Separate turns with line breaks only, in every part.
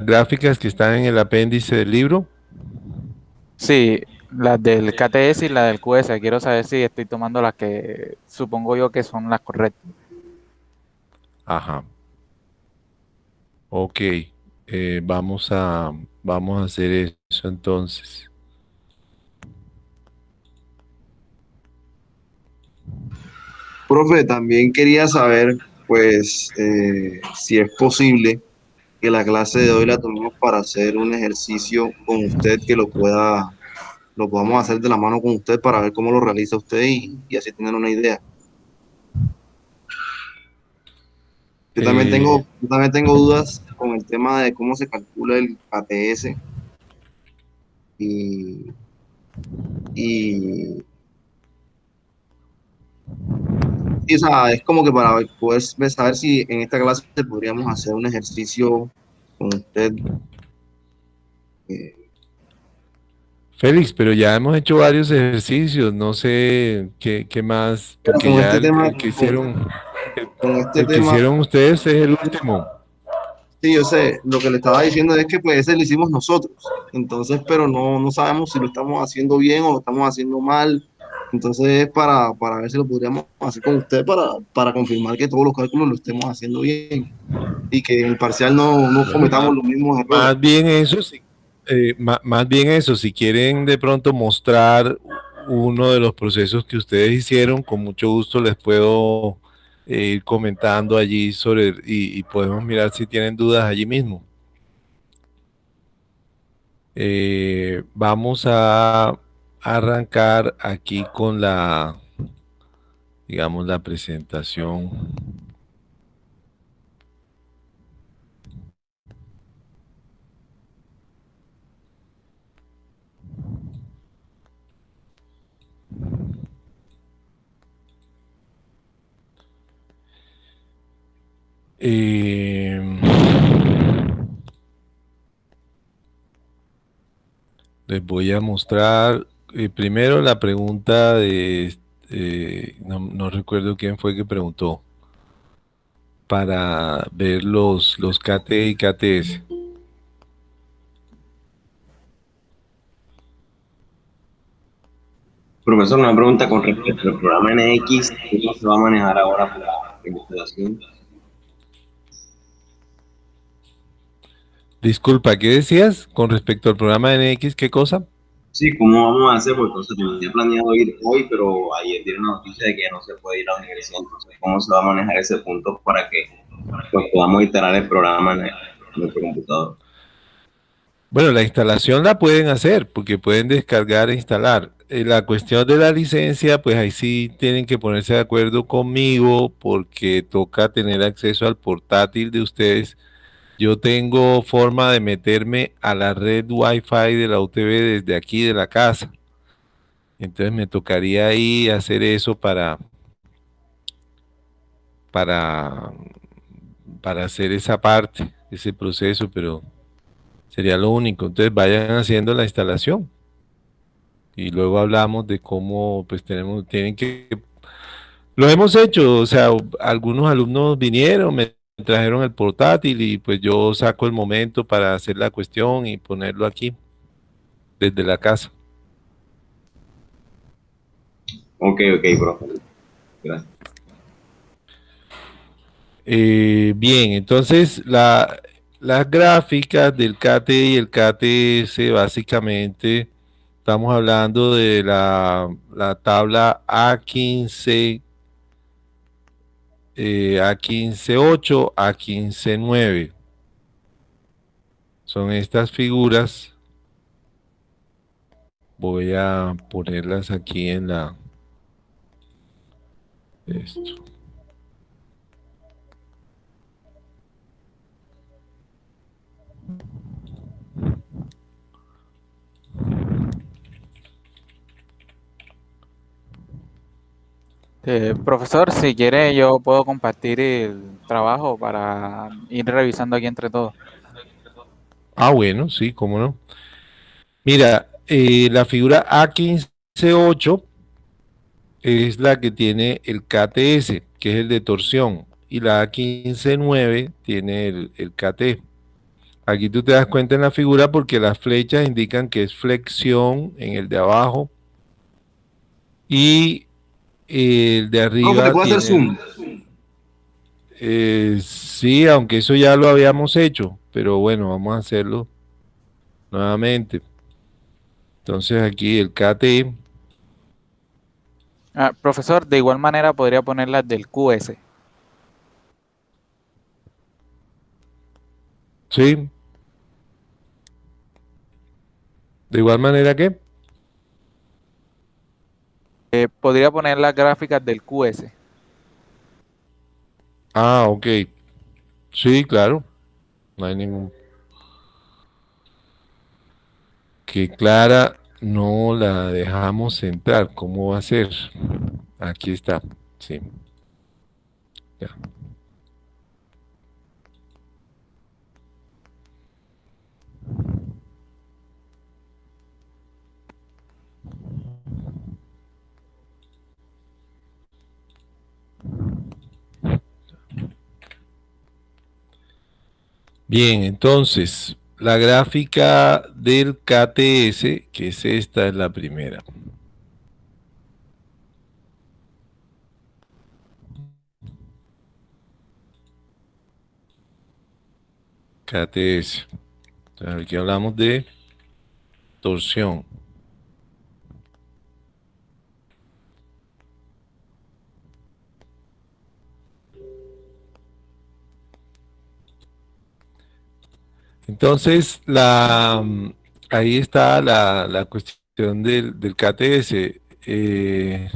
gráficas que están en el apéndice del libro?
Sí, las del KTS y la del QS. Quiero saber si estoy tomando las que supongo yo que son las correctas.
Ajá. Ok. Eh, vamos, a, vamos a hacer eso entonces.
Profe, también quería saber, pues, eh, si es posible que la clase de hoy la tomemos para hacer un ejercicio con usted que lo pueda, lo podamos hacer de la mano con usted para ver cómo lo realiza usted y, y así tener una idea. Yo también,
Eh,
tengo, yo también tengo dudas con el tema de cómo se calcula el ATS y, y, y, o sea, es como que para poder saber si en esta clase podríamos hacer un ejercicio con usted. eh,
Félix, pero ya hemos hecho varios ejercicios, no sé qué, qué más, porque
con
ya
este
el,
tema-
el que hicieron,
con este
el que
tema,
hicieron ustedes es el último.
sí, yo sé, lo que le estaba diciendo es que pues ese lo hicimos nosotros, entonces, pero no, no sabemos si lo estamos haciendo bien o lo estamos haciendo mal, entonces es para, para ver si lo podríamos hacer con usted para, para confirmar que todos los cálculos lo estemos haciendo bien y que en el parcial no, no cometamos
más-
los mismos errores.
Más bien eso, si, eh, ma- más bien eso, si quieren de pronto mostrar uno de los procesos que ustedes hicieron, con mucho gusto les puedo eh, ir comentando allí sobre y, y podemos mirar si tienen dudas allí mismo. Eh, vamos a arrancar aquí con la, digamos, la presentación. Eh, les voy a mostrar eh, primero la pregunta de, eh, no, no recuerdo quién fue que preguntó, para ver los, los KT y KTS.
Profesor, una pregunta con respecto al programa NX, ¿cómo se va a manejar ahora para la investigación?
Disculpa, ¿qué decías con respecto al programa NX? ¿Qué cosa?
Sí, ¿cómo vamos a hacer? Porque entonces tenía planeado ir hoy, pero ayer dieron la noticia de que no se puede ir a la universidad. Entonces, ¿cómo se va a manejar ese punto para que pues, podamos instalar el programa en, el- nuestro computador?
Bueno, la instalación la pueden hacer porque pueden descargar e instalar. Eh, la cuestión de la licencia, pues ahí sí tienen que ponerse de acuerdo conmigo porque toca tener acceso al portátil de ustedes. Yo tengo forma de meterme a la red Wi-Fi de la UTV desde aquí de la casa. Entonces me tocaría ahí hacer eso para, para, para hacer esa parte, ese proceso, pero sería lo único. Entonces vayan haciendo la instalación y luego hablamos de cómo pues tenemos, tienen que, lo hemos hecho, o sea, algunos alumnos vinieron, me trajeron el portátil y pues yo saco el momento para hacer la cuestión y ponerlo aquí desde la casa.
Ok, ok, profe. Gracias.
Eh, bien, entonces la, las gráficas del KT y el KTS básicamente estamos hablando de la, la tabla A15, eh, A15.8, A15.9. Son estas figuras. Voy a ponerlas aquí en la... Esto.
Eh, profesor, si quiere yo puedo compartir el trabajo para ir revisando aquí entre todos.
Ah, bueno, sí, cómo no. Mira, eh, la figura A15.8 es la que tiene el KTS, que es el de torsión, y la A15.9 tiene el, el KT. Aquí tú te das cuenta en la figura porque las flechas indican que es flexión en el de abajo y el de arriba.
¿Cómo te puedo hacer zoom?
Eh, sí, aunque eso ya lo habíamos hecho, pero bueno, vamos a hacerlo nuevamente. Entonces aquí el KT.
Ah, profesor, de igual manera podría poner las del QS.
Sí. De igual manera que.
Eh, podría poner las gráficas del QS.
Ah, ok. Sí, claro. No hay ningún... Que Clara no la dejamos entrar. ¿Cómo va a ser? Aquí está. Sí. Ya. Bien, entonces, la gráfica del KTS, que es esta, es la primera. KTS. Entonces, aquí hablamos de torsión. Entonces, la, ahí está la, cuestión del, KTS. Eh,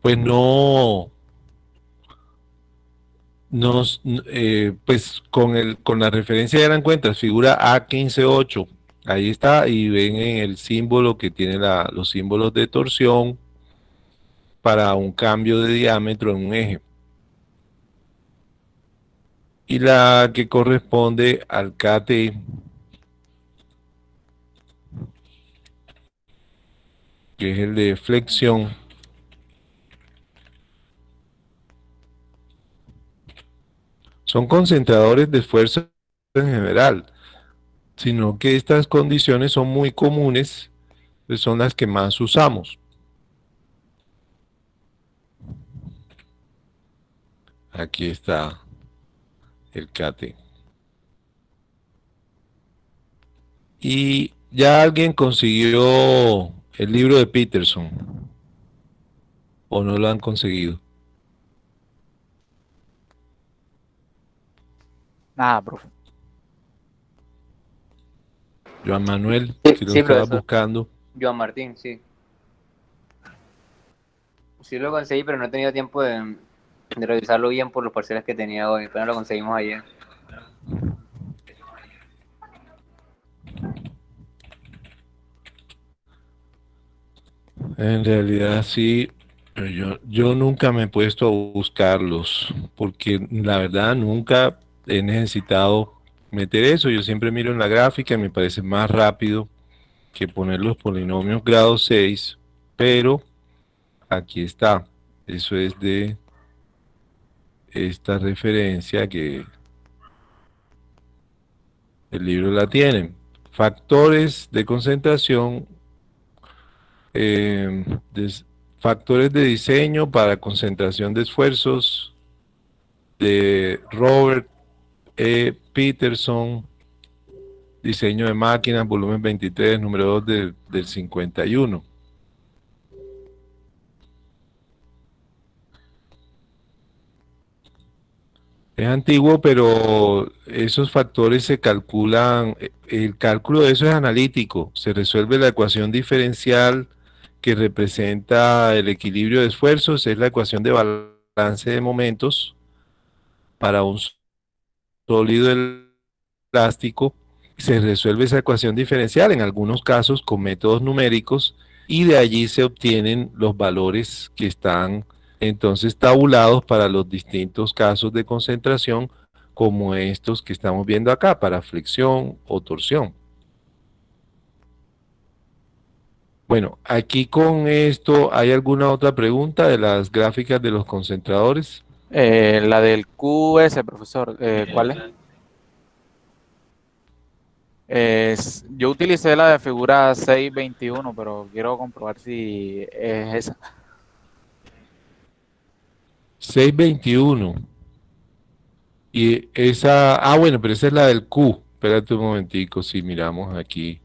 pues no, nos, eh, pues con, el, con la referencia de la cuentas, figura A158, ahí está, y ven en el símbolo que tiene los símbolos de torsión para un cambio de diámetro en un eje y la que corresponde al KT que es el de flexión. Son concentradores de esfuerzo en general sino que estas condiciones son muy comunes pues son las que más usamos. Aquí está el CATE. Y ya alguien consiguió el libro de Peterson. ¿O no lo han conseguido?
Nada, profe.
Joan Manuel, que lo estaba buscando.
Joan Martín, sí. Sí lo conseguí, pero no he tenido tiempo de, de revisarlo bien por los parciales que tenía hoy, pero lo conseguimos ayer.
En realidad sí, yo, yo nunca me he puesto a buscarlos, porque la verdad nunca he necesitado meter eso. Yo siempre miro en la gráfica y me parece más rápido que poner los polinomios grado 6, pero aquí está. Eso es de esta referencia que el libro la tiene. Factores de concentración, eh, factores de diseño para concentración de esfuerzos de Robert E. Peterson, diseño de máquinas, volumen 23, número 2 del 51. Es antiguo, pero esos factores se calculan, el cálculo de eso es analítico, se resuelve la ecuación diferencial que representa el equilibrio de esfuerzos, es la ecuación de balance de momentos para un sólido elástico, se resuelve esa ecuación diferencial. En algunos casos con métodos numéricos y de allí se obtienen los valores que están entonces tabulados para los distintos casos de concentración como estos que estamos viendo acá, para flexión o torsión. Bueno, aquí con esto, ¿hay alguna otra pregunta de las gráficas de los concentradores?
Eh, la del QS, profesor, eh, ¿cuál es? Es, yo utilicé la de figura 621, pero quiero comprobar si es esa.
621. Y esa, ah, bueno, pero esa es la del Q. Espérate un momentico, si miramos aquí.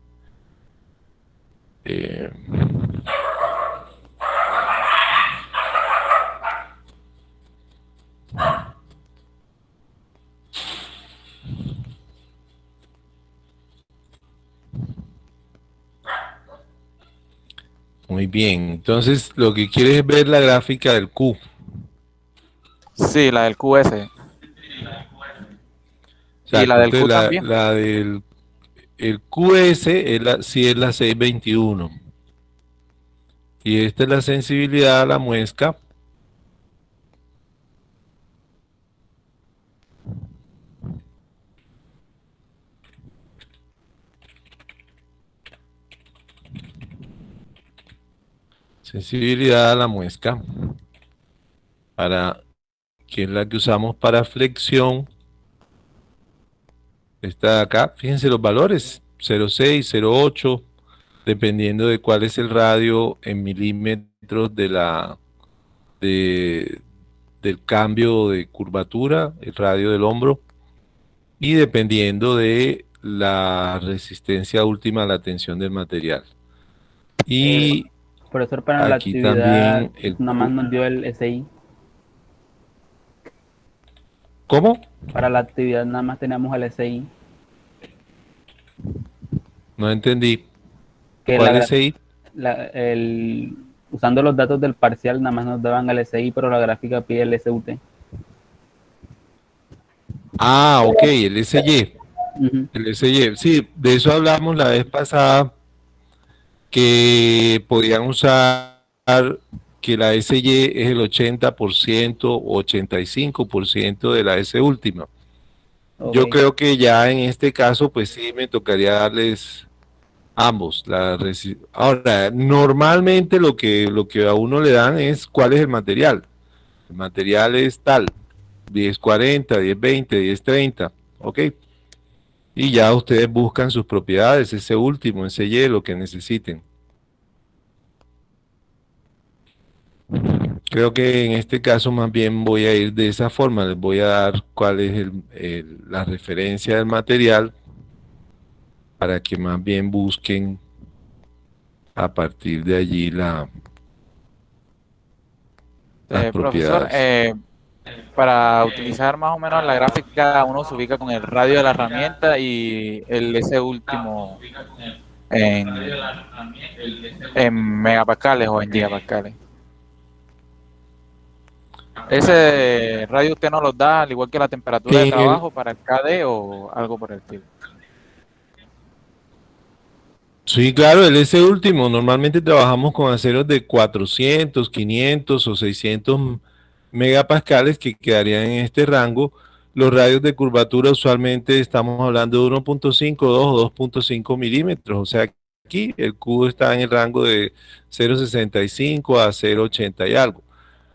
Eh, Muy bien, entonces lo que quieres es ver la gráfica del Q.
Sí, la del QS. y la del Q
la,
también.
la del el QS es la, sí es la 621. Y esta es la sensibilidad a la muesca. Sensibilidad a la muesca. Para que es la que usamos para flexión. Esta de acá, fíjense los valores, 0.6, 0.8, dependiendo de cuál es el radio en milímetros de la de, del cambio de curvatura, el radio del hombro, y dependiendo de la resistencia última a la tensión del material. Y
Profesor, para la actividad,
también el
nada más nos dio el SI.
¿Cómo?
Para la actividad nada más tenemos el SI.
No entendí.
Que
¿Cuál
la- el- usando los datos del parcial nada más nos daban el SI, pero la gráfica pide el SUT.
Ah, ok, el SY. El SY, sí, de eso hablamos la vez pasada, que podían usar que la SY es el 80% o 85% de la S última. Yo creo que ya en este caso, pues sí, me tocaría darles ambos. La Ahora, normalmente lo que, lo que a uno le dan es cuál es el material. El material es tal, 1040, 1020, 1030, ¿ok? Y ya ustedes buscan sus propiedades, ese último, ese Y, lo que necesiten. Creo que en este caso más bien voy a ir de esa forma, les voy a dar cuál es el- el- la referencia del material para que más bien busquen a partir de allí la, las
Eh, profesor, eh, para utilizar más o menos la gráfica, uno se ubica con el radio de la herramienta y el ese último en, en megapascales o en gigapascales. ¿Ese radio usted no los da al igual que la temperatura de trabajo para el KD o algo por el estilo?
Sí, claro, el ese último, normalmente trabajamos con aceros de 400, 500 o 600 megapascales que quedarían en este rango. Los radios de curvatura usualmente estamos hablando de 1.5, 2 o 2.5 milímetros, o sea, aquí el cubo está en el rango de 0.65 a 0.80 y algo.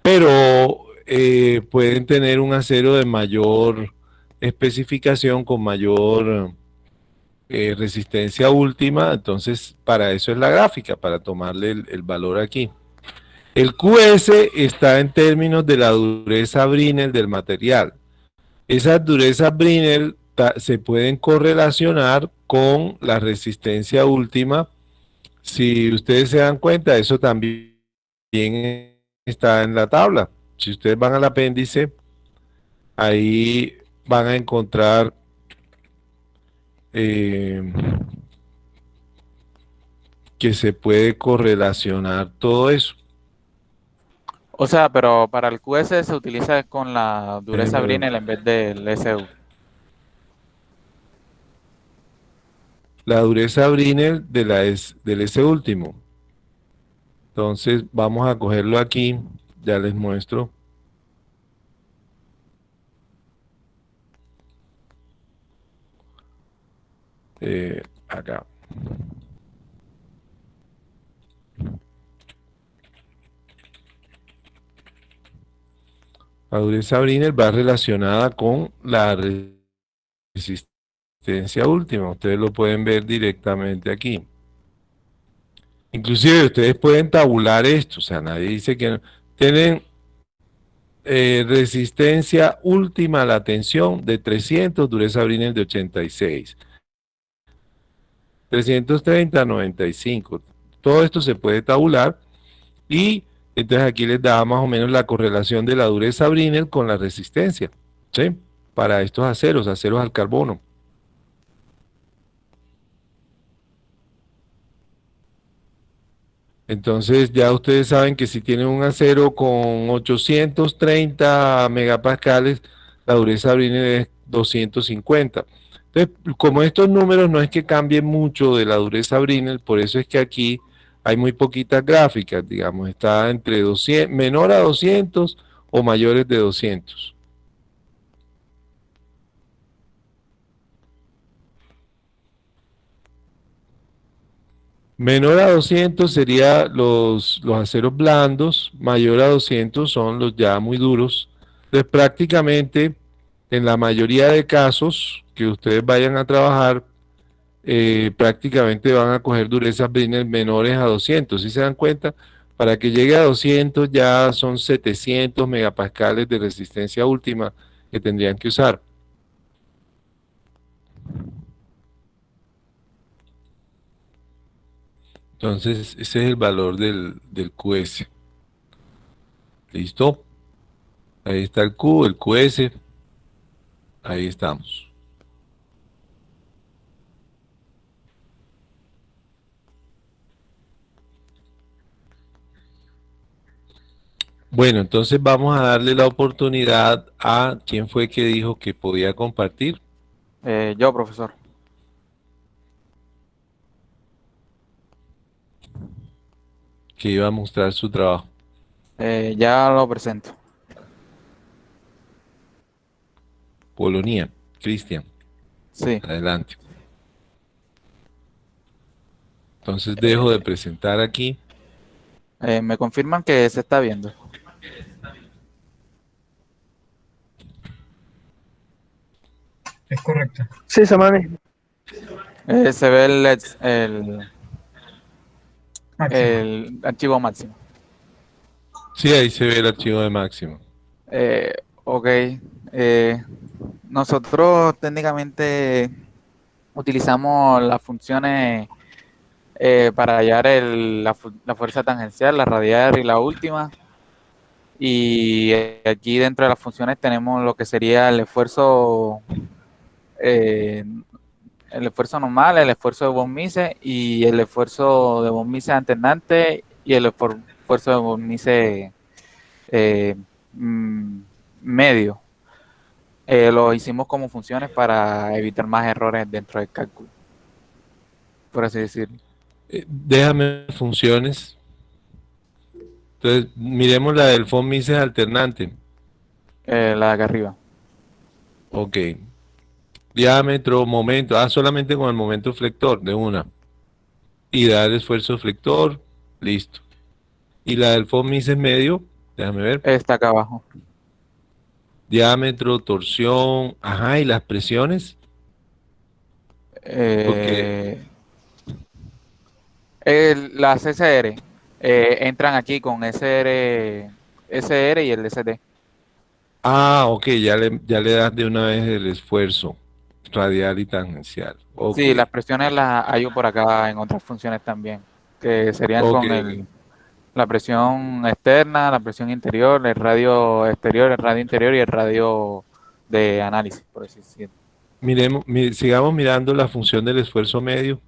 Pero eh, pueden tener un acero de mayor especificación, con mayor eh, resistencia última, entonces para eso es la gráfica, para tomarle el, el valor aquí. El QS está en términos de la dureza Brinell del material. Esas durezas Brinell se pueden correlacionar con la resistencia última. Si ustedes se dan cuenta, eso también está en la tabla. Si ustedes van al apéndice, ahí van a encontrar eh, que se puede correlacionar todo eso.
O sea, pero para el QS se utiliza con la dureza
pero-
Brinell en vez del SU.
La dureza Brinell de la S- del S último. Entonces vamos a cogerlo aquí, ya les muestro. Eh, acá. La dureza Brinell va relacionada con la resistencia última. Ustedes lo pueden ver directamente aquí. Inclusive ustedes pueden tabular esto, o sea, nadie dice que no. Tienen eh, resistencia última a la tensión de 300, dureza Brinell de 86. 330, 95. Todo esto se puede tabular y entonces aquí les da más o menos la correlación de la dureza Brinell con la resistencia, ¿sí? Para estos aceros, aceros al carbono. Entonces ya ustedes saben que si tienen un acero con 830 megapascales, la dureza Brinell es 250. Entonces, como estos números no es que cambien mucho de la dureza Brinell, por eso es que aquí hay muy poquitas gráficas, digamos, está entre 200, menor a 200 o mayores de 200. Menor a 200 serían los, los aceros blandos, mayor a 200 son los ya muy duros. Entonces prácticamente en la mayoría de casos que ustedes vayan a trabajar, eh, prácticamente van a coger durezas Brinell menores a 200. Si se dan cuenta, para que llegue a 200 ya son 700 megapascales de resistencia última que tendrían que usar. Entonces, ese es el valor del, del QS. ¿Listo? Ahí está el Q, el QS. Ahí estamos. Bueno, entonces vamos a darle la oportunidad a quién fue que dijo que podía compartir.
Eh, yo, profesor.
Que iba a mostrar su trabajo.
Eh, ya lo presento.
Polonia, Cristian.
Sí.
Adelante. Entonces dejo de presentar aquí.
Eh, me confirman que se está viendo.
Es correcto.
Sí, Samani.
Eh, se ve el, el,
Máximo.
el archivo máximo.
Sí, ahí se ve el archivo de máximo.
Eh, ok. Eh, nosotros técnicamente utilizamos las funciones eh, para hallar el- la, la fuerza tangencial, la radial y la última. Y eh, aquí dentro de las funciones tenemos lo que sería el esfuerzo, eh, el esfuerzo normal, el esfuerzo de von Mises y el esfuerzo de von Mises alternante y el esfuerzo de von Mises eh, mm, medio. Eh, lo hicimos como funciones para evitar más errores dentro del cálculo, por así decirlo.
Eh, déjame funciones. Entonces, miremos la del von Mises alternante.
Eh, la de acá arriba.
Ok. Diámetro, momento. Ah, solamente con el momento flector de una. Y dar esfuerzo flector. Listo. Y la del von Mises medio. Déjame ver.
Está acá abajo.
Diámetro, torsión. Ajá, y las presiones.
Eh, el- las SR eh, entran aquí con SR, SR y el SD.
Ah, ok, ya le, ya le das de una vez el esfuerzo radial y tangencial.
Sí, las presiones las hay por acá en otras funciones también, que serían con el, la presión externa, la presión interior, el radio exterior, el radio interior y el radio de análisis, por así decirlo.
Miremos, mi- sigamos mirando la función del esfuerzo medio.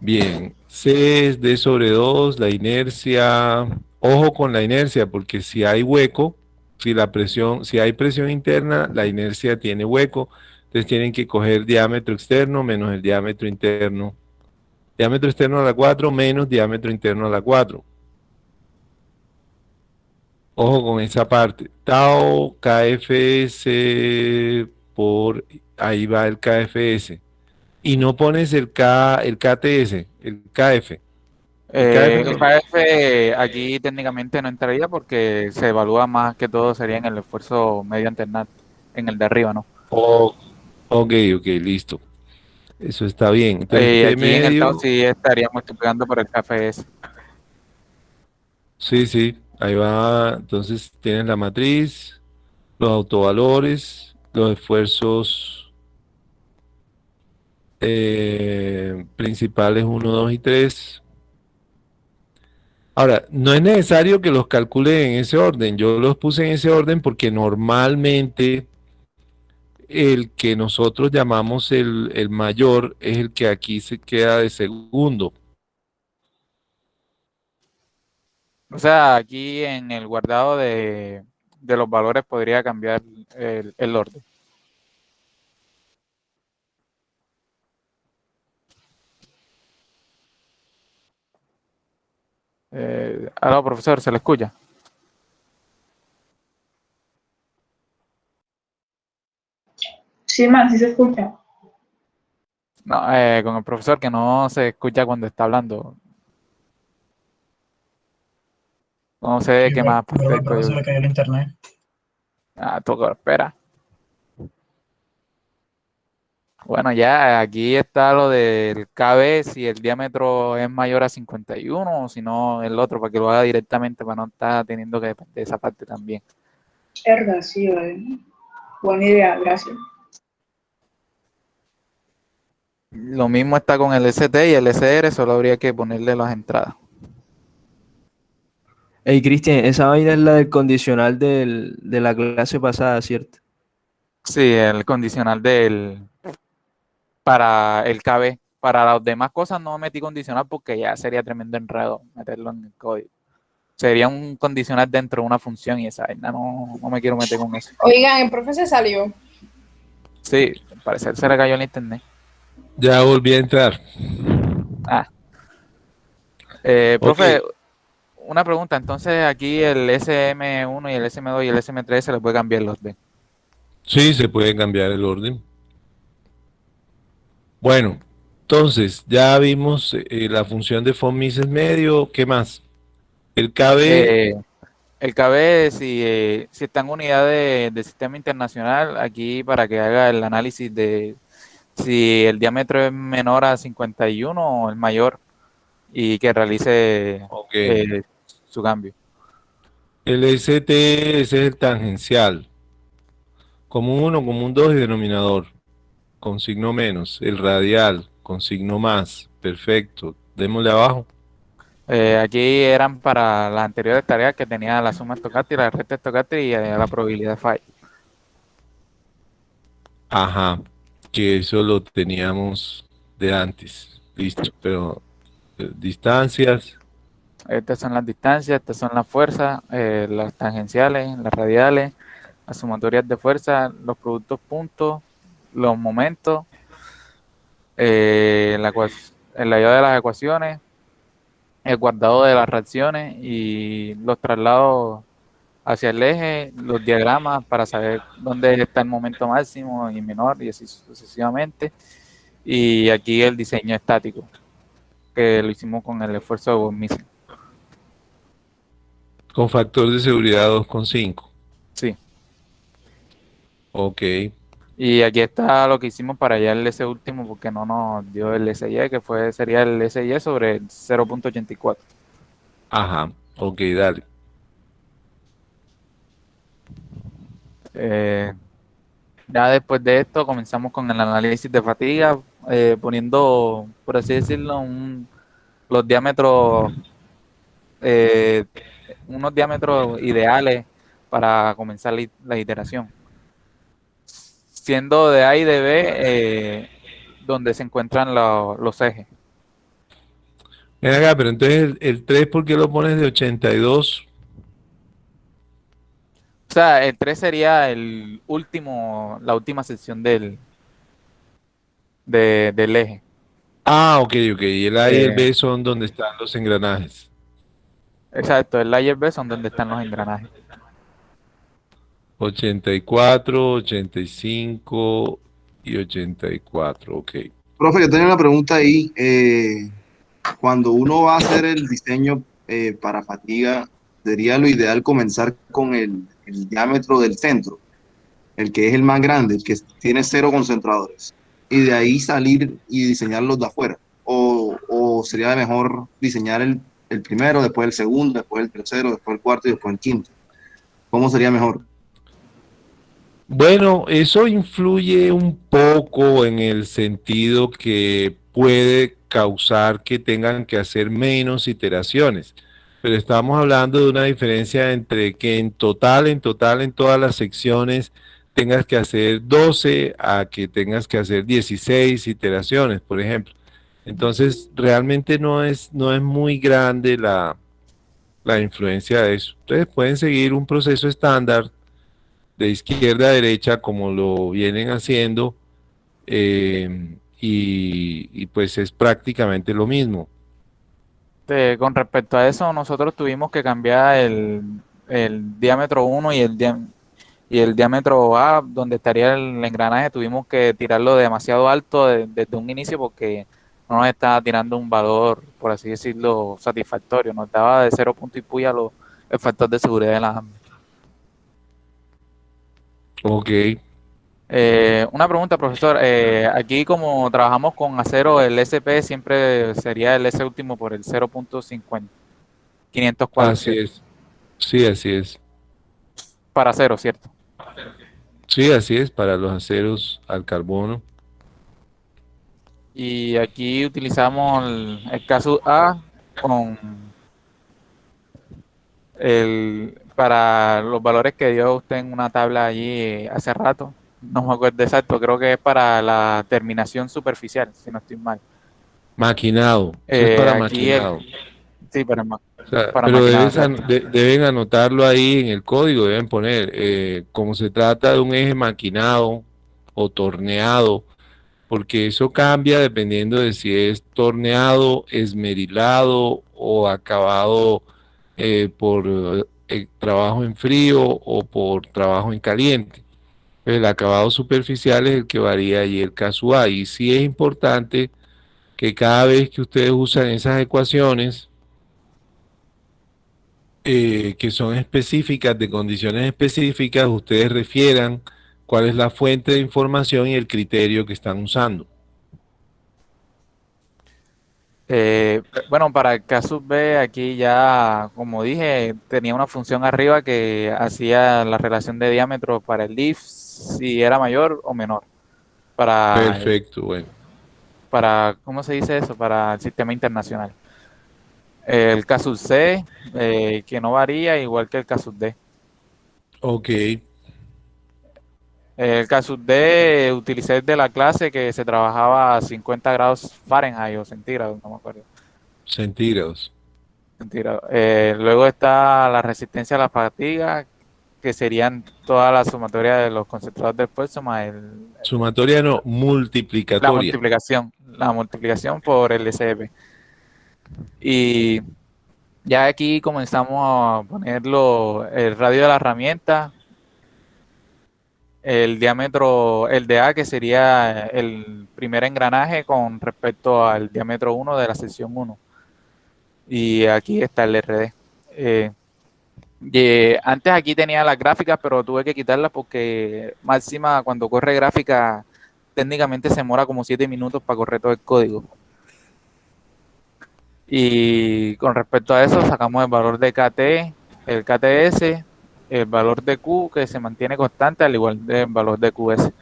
Bien, C es D sobre 2, la inercia, ojo con la inercia, porque si hay hueco, si la presión, si hay presión interna, la inercia tiene hueco, entonces tienen que coger diámetro externo menos el diámetro interno. Diámetro externo a la 4 menos diámetro interno a la 4. Ojo con esa parte. Tau KFS por ahí va el KFS. Y no pones el K, el KTS, el KF.
Eh, el KF aquí técnicamente no entraría porque se evalúa más que todo sería en el esfuerzo mediante el NAT, en el de arriba, ¿no?
Oh, ok, ok, listo. Eso está bien. Entonces,
Eh, aquí en el
medio,
TAO sí estaríamos multiplicando por el KFS.
sí, sí, ahí va. Entonces tienes la matriz, los autovalores, los esfuerzos eh, principales 1, 2 y 3. Ahora, no es necesario que los calcule en ese orden. Yo los puse en ese orden porque normalmente el que nosotros llamamos el, el mayor es el que aquí se queda de segundo.
O sea, aquí en el guardado de, de los valores podría cambiar el, el orden. Eh, aló, profesor, ¿se le escucha?
Sí, man, sí se escucha.
No, eh, con el profesor que no se escucha cuando está hablando. No sé qué más. Parte
profesor
del
le cayó el internet.
Ah, toca, espera. Bueno, ya aquí está lo del KB, si el diámetro es mayor a 51 o si no el otro, para que lo haga directamente, para no estar teniendo que depender de esa parte también.
Verdad, sí, vale. Buena idea, gracias.
Lo mismo está con el ST y el SR, solo habría que ponerle las entradas.
Hey, Cristian, esa vaina es la del condicional del- de la clase pasada, ¿cierto?
Sí, el condicional del para el KB. Para las demás cosas no metí condicional porque ya sería tremendo enredo meterlo en el código. Sería un condicional dentro de una función y esa vaina no, no me quiero meter con eso.
Oigan, el profe se salió.
Sí, al parecer se le cayó el internet.
Ya volví a entrar.
Ah. Eh, profe, una pregunta. Entonces aquí el SM1 y el SM2 y el SM3 se les puede cambiar los B.
Sí, se puede cambiar el orden. Bueno, entonces ya vimos eh, la función de von Mises medio. ¿Qué más? El KB,
Eh, el KB, si, eh, si está en unidad de, de sistema internacional, aquí para que haga el análisis de si el diámetro es menor a 51 o el mayor y que realice eh, su cambio.
El ST, ese es el tangencial. Común 1, común 2 y denominador. Con signo menos. El radial, con signo más. Perfecto. Démosle abajo.
Eh, aquí eran para las anteriores tareas que tenía la suma estocástica, la recta estocástica y eh, la probabilidad de falla.
Ajá. Que eso lo teníamos de antes. Listo. Pero eh, distancias.
Estas son las distancias, estas son las fuerzas, eh, las tangenciales, las radiales, las sumatorias de fuerza, los productos puntos, los momentos, eh, la, el layado de las ecuaciones, el guardado de las reacciones y los traslados hacia el eje, los diagramas para saber dónde está el momento máximo y menor y así sucesivamente. Y aquí el diseño estático, que lo hicimos con el esfuerzo de von Mises.
Con factor de seguridad 2,5.
Sí.
Ok.
Y aquí está lo que hicimos para hallar ese último porque no nos dio el SY, que fue sería el SY sobre el 0.84.
Ajá. Ok, dale.
Eh, ya después de esto comenzamos con el análisis de fatiga, eh, poniendo, por así decirlo, un- los diámetros, eh, unos diámetros ideales para comenzar la iteración. Siendo de A y de B eh, donde se encuentran lo- los ejes.
Acá, pero entonces el, el 3, ¿por qué lo pones de 82?
O sea, el 3 sería el último, la última sección del, de- del eje.
Ah, ok, ok. Y el A y el
Eh,
B son donde están los engranajes.
Exacto, el layer B son donde están los engranajes.
84, 85 y 84, ok.
Profe, yo tenía una pregunta ahí. eh, cuando uno va a hacer el diseño eh, para fatiga, sería lo ideal comenzar con el, diámetro del centro, el que es el más grande, el que tiene cero concentradores, y de ahí salir y diseñar los de afuera. O, o sería mejor diseñar el, el primero, después el segundo, después el tercero, después el cuarto y después el quinto. ¿Cómo sería mejor?
Bueno, eso influye un poco en el sentido que puede causar que tengan que hacer menos iteraciones. Pero estamos hablando de una diferencia entre que en total, en total, en todas las secciones tengas que hacer 12 a que tengas que hacer 16 iteraciones, por ejemplo. Entonces, realmente no es, no es muy grande la, la influencia de eso. Entonces, pueden seguir un proceso estándar de izquierda a derecha como lo vienen haciendo eh, y, y, pues es prácticamente lo mismo.
Con respecto a eso, nosotros tuvimos que cambiar el, el diámetro 1 y el, diámetro y el diámetro A, donde estaría el engranaje, tuvimos que tirarlo demasiado alto de, desde un inicio porque no nos estaba tirando un valor, por así decirlo, satisfactorio. Nos daba de cero punto y puya los, el factor de seguridad de la AMB.
Ok.
Eh, una pregunta, profesor. Eh, aquí como trabajamos con acero, el SP siempre sería el S último por el 0.50. 504.
Así es. Sí, así es.
Para acero, ¿cierto?
Sí, así es, para los aceros al carbono.
Y aquí utilizamos el, el caso A con el, para los valores que dio usted en una tabla allí hace rato. No me acuerdo exacto, creo que es para la terminación superficial, si no estoy mal.
Maquinado.
Eh,
es para
aquí el-
maquinado.
sí, para, ma-
O sea,
para
pero
maquinado,
an- de- deben anotarlo ahí en el código, deben poner, eh, como se trata de un eje maquinado o torneado, porque eso cambia dependiendo de si es torneado, esmerilado o acabado eh, por trabajo en frío o por trabajo en caliente. El acabado superficial es el que varía y el caso A. Y sí es importante que cada vez que ustedes usan esas ecuaciones, eh, que son específicas, de condiciones específicas, ustedes refieran cuál es la fuente de información y el criterio que están usando.
Eh, bueno, para el caso B, aquí ya, como dije, tenía una función arriba que hacía la relación de diámetro para el diff si era mayor o menor. Para,
Perfecto, bueno.
para, ¿cómo se dice eso? Para el sistema internacional. El caso C, eh, que no varía, igual que el caso D.
Ok,
El caso D utilicé de la clase que se trabajaba a 50 grados Fahrenheit o centígrados, no me acuerdo.
centígrados.
Centígrados. Eh, luego está la resistencia a la fatiga, que serían toda la sumatoria de los concentrados de esfuerzo más el,
Sumatoria no,
la
multiplicatoria.
multiplicación, la multiplicación por el SP. Y ya aquí comenzamos a ponerlo el radio de la herramienta, el diámetro, el de A, que sería el primer engranaje con respecto al diámetro 1 de la sección 1. Y aquí está el RD. Eh, y antes aquí tenía las gráficas, pero tuve que quitarlas porque máxima cuando corre gráfica técnicamente se demora como 7 minutos para correr todo el código. Y con respecto a eso sacamos el valor de KT, el KTS, el valor de Q que se mantiene constante al igual del valor de QS.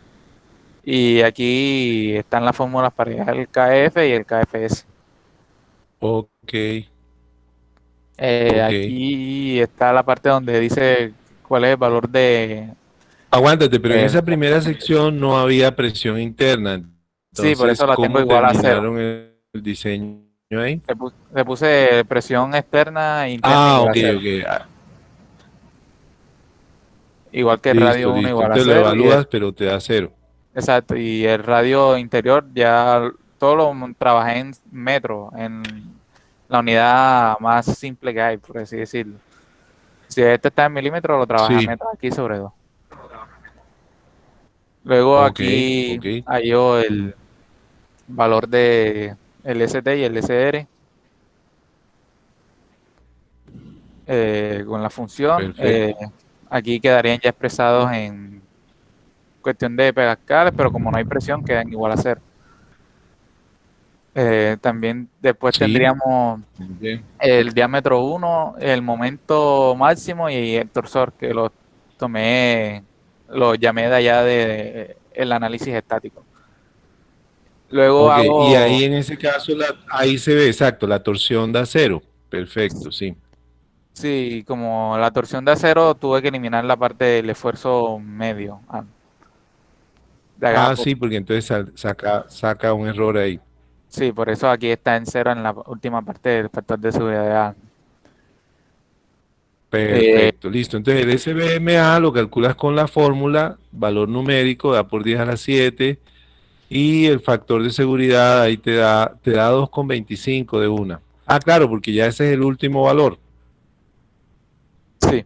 Y aquí están las fórmulas para llegar al KF y el KFS.
Ok,
Eh,
Ok.
Aquí está la parte donde dice cuál es el valor de...
aguántate, pero en esa primera sección no había presión interna.
Sí, por eso la tengo
¿cómo
igual a cero.
el, el diseño ahí?
Le, pu- le puse presión externa e interna
Ah, ok, ok.
Igual que el
listo,
radio 1 igual a 0.
Te lo
evalúas, el,
pero te da 0.
Exacto, y el radio interior ya todo lo trabajé en metro, en la unidad más simple que hay, por así decirlo. Si este está en milímetros, lo trabajé
sí.
en metro aquí sobre 2. Luego
okay,
aquí
okay.
halló el valor de el ST y el SR. Eh, con la función. Eh, aquí quedarían ya expresados en cuestión de pascales, pero como no hay presión, quedan igual a cero. Eh, también después
Sí.
tendríamos el diámetro 1, el momento máximo y el torsor, que lo tomé, lo llamé de allá de el análisis estático. Luego hago,
Y ahí en ese caso, la- ahí se ve exacto, la torsión da cero. Perfecto, sí.
Sí, como la torsión de acero, tuve que eliminar la parte del esfuerzo medio. ah,
Ah,
por-
sí, porque entonces saca, saca un error ahí.
sí, por eso aquí está en cero en la última parte del factor de seguridad.
Perfecto, listo. Entonces el SBMA lo calculas con la fórmula, valor numérico, da por 10 a la 7, y el factor de seguridad ahí te da, te da 2,25 de una. Ah, claro, porque ya ese es el último valor.
Sí,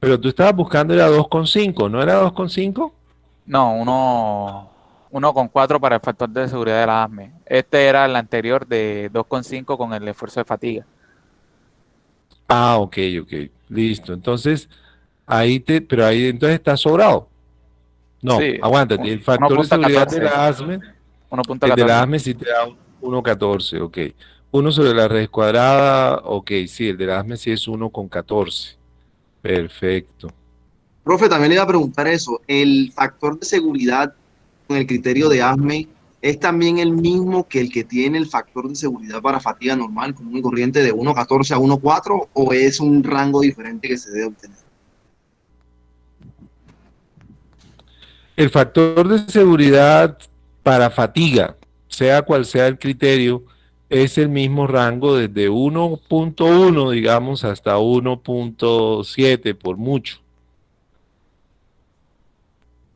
Pero tú estabas buscando era 2,5, ¿no era 2,5?
no, uno, uno con cuatro para el factor de seguridad de la ASME. Este era el anterior de 2,5 con el esfuerzo de fatiga.
Ah, ok, ok, listo. Entonces, ahí te, pero ahí entonces está sobrado. No,
Sí,
aguántate, el factor de
1.14.
seguridad de la ASME, el de
1.14.
la ASME sí te da un 1,14, ok. 1 sobre la raíz cuadrada, ok, sí, el de la ASME sí es 1,14. Perfecto.
Profe, también le iba a preguntar eso. ¿El factor de seguridad con el criterio de ASME es también el mismo que el que tiene el factor de seguridad para fatiga normal, común y corriente de 1.14 a 1.4 o es un rango diferente que se debe obtener?
El factor de seguridad para fatiga, sea cual sea el criterio, es el mismo rango desde 1.1, digamos, hasta 1.7 por mucho.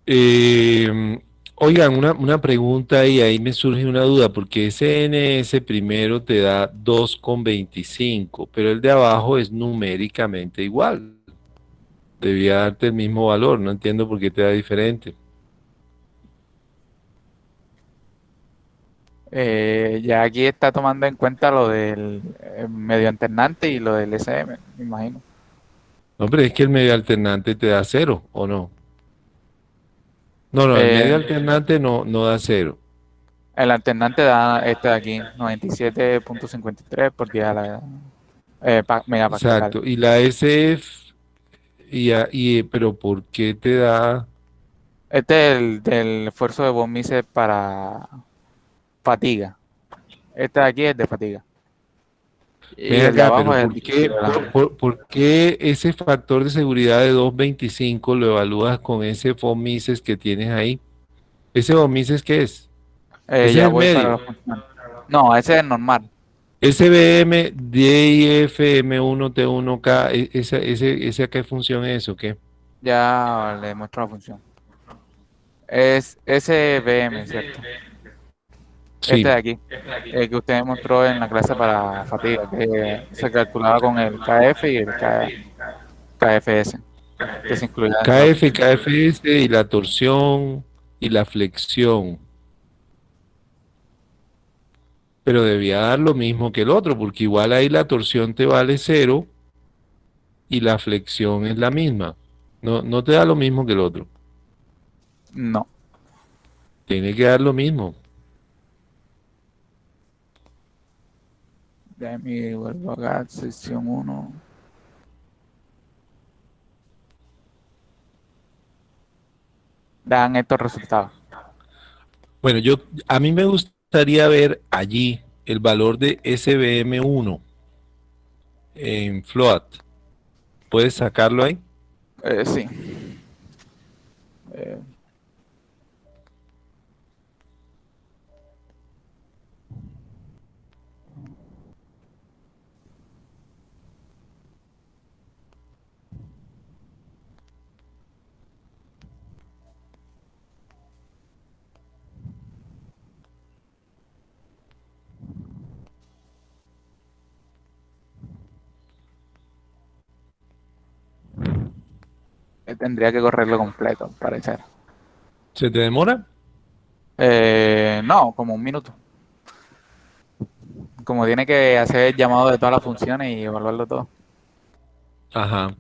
Eh, oigan, una, una pregunta y ahí me surge una duda, porque ese NS primero te da 2,25, pero el de abajo es numéricamente igual. Debía darte el mismo valor, no entiendo por qué te da diferente.
Eh, ya aquí está tomando en cuenta lo del eh, medio alternante y lo del SM, me imagino.
No, pero es que el medio alternante te da cero, ¿o no? No, no, el
Eh,
medio alternante no, no da cero.
El alternante da este de aquí, 97.53 por día a la eh, pa- megapascal.
Exacto. Y la SF, y, y, pero ¿por qué te da?
Este es el del esfuerzo de von Mises para fatiga. Este de aquí es de fatiga.
Acá, pero
el
¿por qué,
de la-
por, por- por qué ese factor de seguridad de 2.25 lo evalúas con ese von Mises que tienes ahí? ¿Ese von Mises qué es?
Eh,
ese
ya
es el
para. No, ese es normal.
SBM, DIF, M1, T1K, e- esa, ese, ¿esa qué función es o qué?
Ya le muestro la función. Es SBM, ¿cierto?
Sí.
Este de aquí, el que usted mostró en la clase para fatiga, que se calculaba con el KF y el KFS, que se incluía
KF, KFS y la torsión y la flexión. Pero debía dar lo mismo que el otro, porque igual ahí la torsión te vale cero y la flexión es la misma. No, no te da lo mismo que el otro.
No,
Tiene que dar lo mismo.
Déjame vuelvo acá, sección 1. Dan estos resultados.
Bueno, yo a mí me gustaría ver allí el valor de SBM1 en float. ¿Puedes sacarlo ahí?
Eh, sí. Eh, tendría que correrlo completo, al parecer.
¿Se te demora?
Eh, no, como un minuto. Como tiene que hacer el llamado de todas las funciones y evaluarlo todo.
Ajá.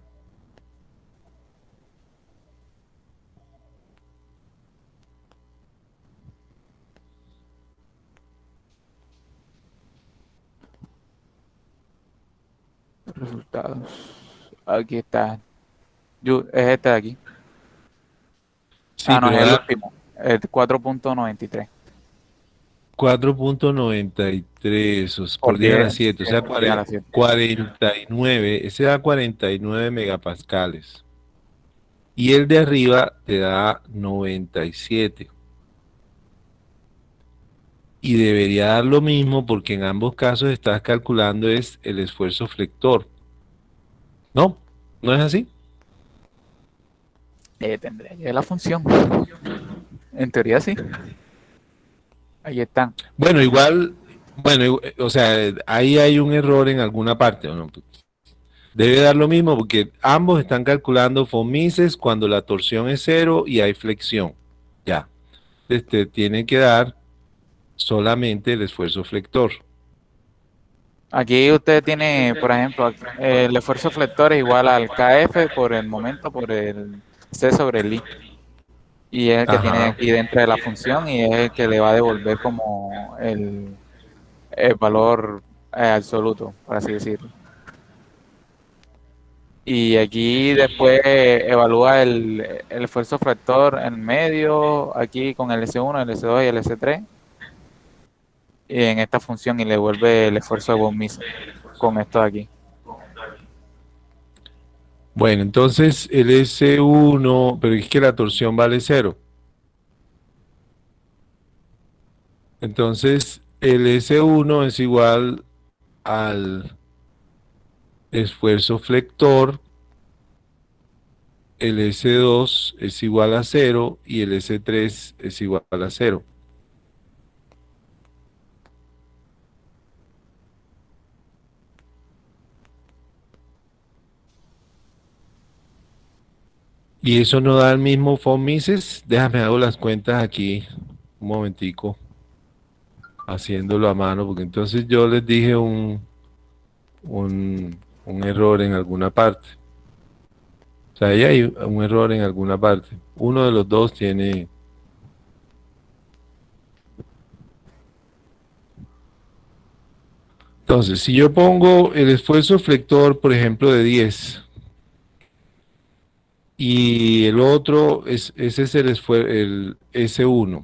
Resultados. Aquí está. Yo- es este de aquí.
Sí,
ah, no, es el último. El 4.93.
4.93 os- por
Por
10 a la
10,
7, o sea,
por 10 a la 7.
49, ese da 49 megapascales. Y el de arriba te da 97. Y debería dar lo mismo porque en ambos casos estás calculando es el esfuerzo flector. ¿No? ¿No es así?
Eh, tendría que la función. En teoría sí. Ahí están.
Bueno, igual, bueno, igu- o sea, ahí hay un error en alguna parte, ¿o no? Debe dar lo mismo porque ambos están calculando fomises cuando la torsión es cero y hay flexión. Ya. Este tiene que dar solamente el esfuerzo flector.
Aquí usted tiene, por ejemplo, el esfuerzo flector es igual al KF por el momento, por el C sobre el I. Y es el que
Ajá.
tiene aquí dentro de la función y es el que le va a devolver como el, el valor eh, absoluto, por así decirlo. Y aquí después evalúa el, el esfuerzo flector en medio, aquí con el S1, el S2 y el S3. Y en esta función y le devuelve el esfuerzo de von Mises con esto de aquí.
Bueno, entonces el S1, pero es que la torsión vale cero. Entonces el S1 es igual al esfuerzo flector, el S2 es igual a cero y el S3 es igual a cero. Y eso no da el mismo von Mises. Déjame hago las cuentas aquí un momentico. Haciéndolo a mano, porque entonces yo les dije un, un, un error en alguna parte. O sea, ahí hay un error en alguna parte. Uno de los dos tiene... Entonces, si yo pongo el esfuerzo flector, por ejemplo, de 10, y el otro, es, ese es el, el S1,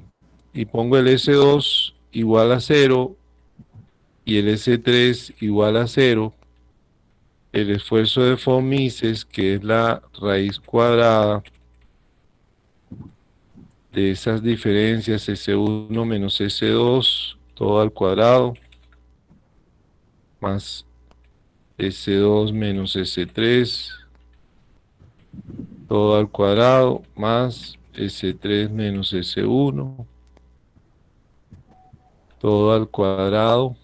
y pongo el S2 igual a 0, y el S3 igual a 0, el esfuerzo de von Mises, que es la raíz cuadrada de esas diferencias S1 menos S2, todo al cuadrado, más S2 menos S3, todo al cuadrado, más S3 menos S1, todo al cuadrado,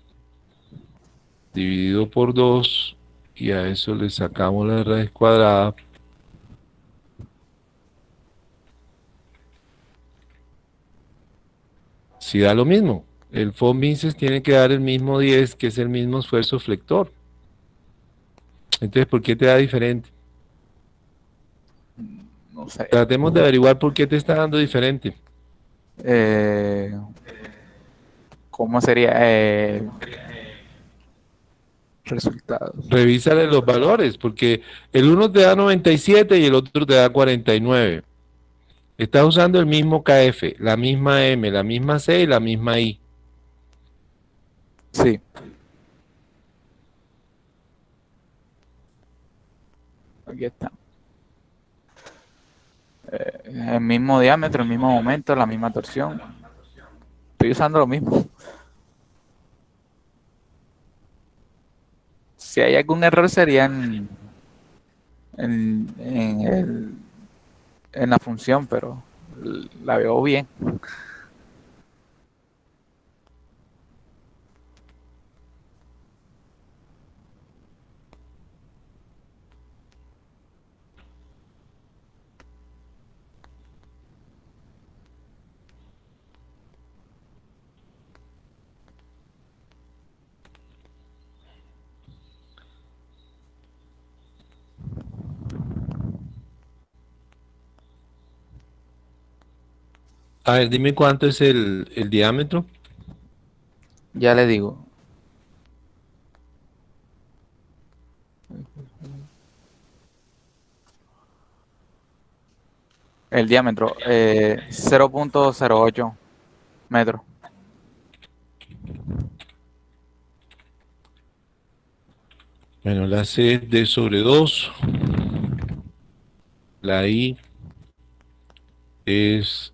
dividido por 2, y a eso le sacamos la raíz cuadrada. Si da lo mismo, el von Mises tiene que dar el mismo 10, que es el mismo esfuerzo flector. Entonces, ¿por qué te da diferente? Tratemos de averiguar por qué te está dando diferente.
Eh, ¿Cómo sería? Eh, resultados.
Revísale los valores, porque el uno te da 97 y el otro te da 49. Estás usando el mismo KF, la misma M, la misma C y la misma I.
Sí. Aquí está. El mismo diámetro, el mismo momento, la misma torsión. Estoy usando lo mismo. Si hay algún error sería en, en, en la función, pero la veo bien.
A ver, dime cuánto es el, el diámetro.
Ya le digo. El diámetro, eh, 0.08 metros.
Bueno, la C es D sobre 2. La I es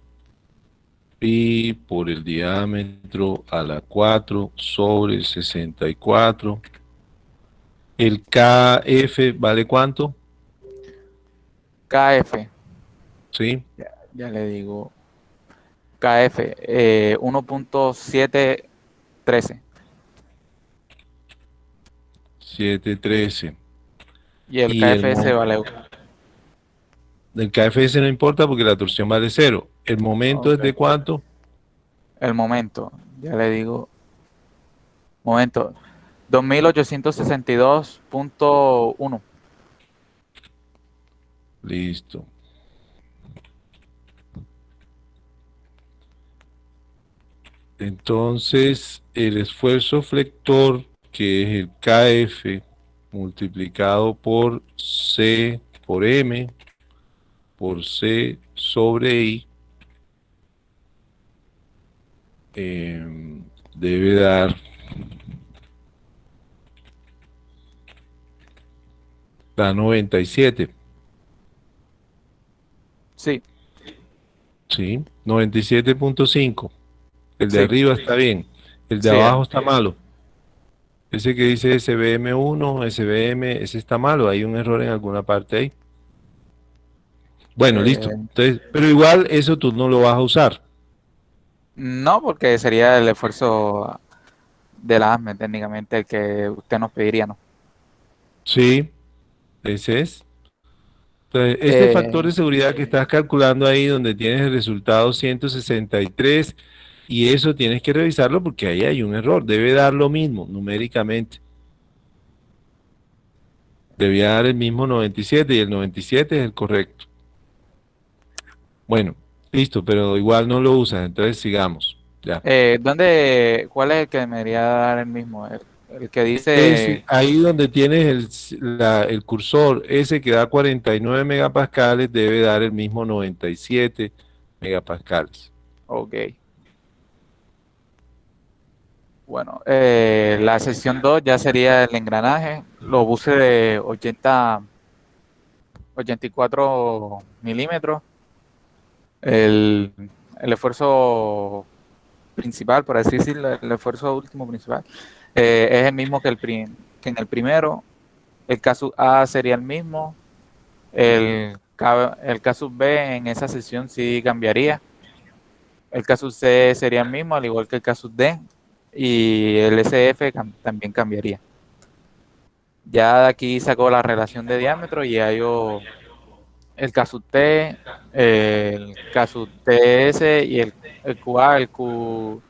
pi por el diámetro a la 4 sobre 64. El KF vale cuánto?
KF,
¿Sí?
ya le digo. KF, eh, 1.713.
713.
Y el
Y el
KFS
mo-
vale
El KFS no importa porque la torsión vale 0. ¿El momento es de cuánto?
el momento. Ya le digo. Momento. 2862.1.
Listo. Entonces, el esfuerzo flector, que es el KF multiplicado por C por M por C sobre I, em, debe dar da 97.
Sí,
Sí, 97.5. El de
Sí.
arriba está bien. El de
Sí,
abajo
eh.
está malo. Ese que dice SBM1, SBM, ese está malo. Hay un error en alguna parte ahí. Bueno,
Eh.
listo. Entonces, pero igual eso tú no lo vas a usar.
No, porque sería el esfuerzo de la ASME técnicamente el que usted nos pediría, ¿no?
Sí, ese es. Entonces, este
Eh.
factor de seguridad que estás calculando ahí donde tienes el resultado 163 y eso tienes que revisarlo porque ahí hay un error. Debe dar lo mismo numéricamente. Debía dar el mismo 97 y el 97 es el correcto. Bueno, listo, pero igual no lo usas, entonces sigamos. Ya.
Eh, ¿dónde, cuál es el que me debería dar el mismo? El, el que dice...
Ahí donde tienes el, la- el cursor, ese que da 49 megapascales debe dar el mismo 97 megapascales.
Ok. Bueno, eh, la sección 2 ya sería el engranaje. Lo puse de 80, 84 milímetros. El, el esfuerzo principal, por así decirlo, el esfuerzo último principal, eh, es el mismo que, el prim- que en el primero. El caso A sería el mismo. El, el caso B en esa sección sí cambiaría. El caso C sería el mismo, al igual que el caso D. Y el SF cam- también cambiaría. Ya de aquí sacó la relación de diámetro y ya yo el caso T, el caso TS y el, el QA, el Q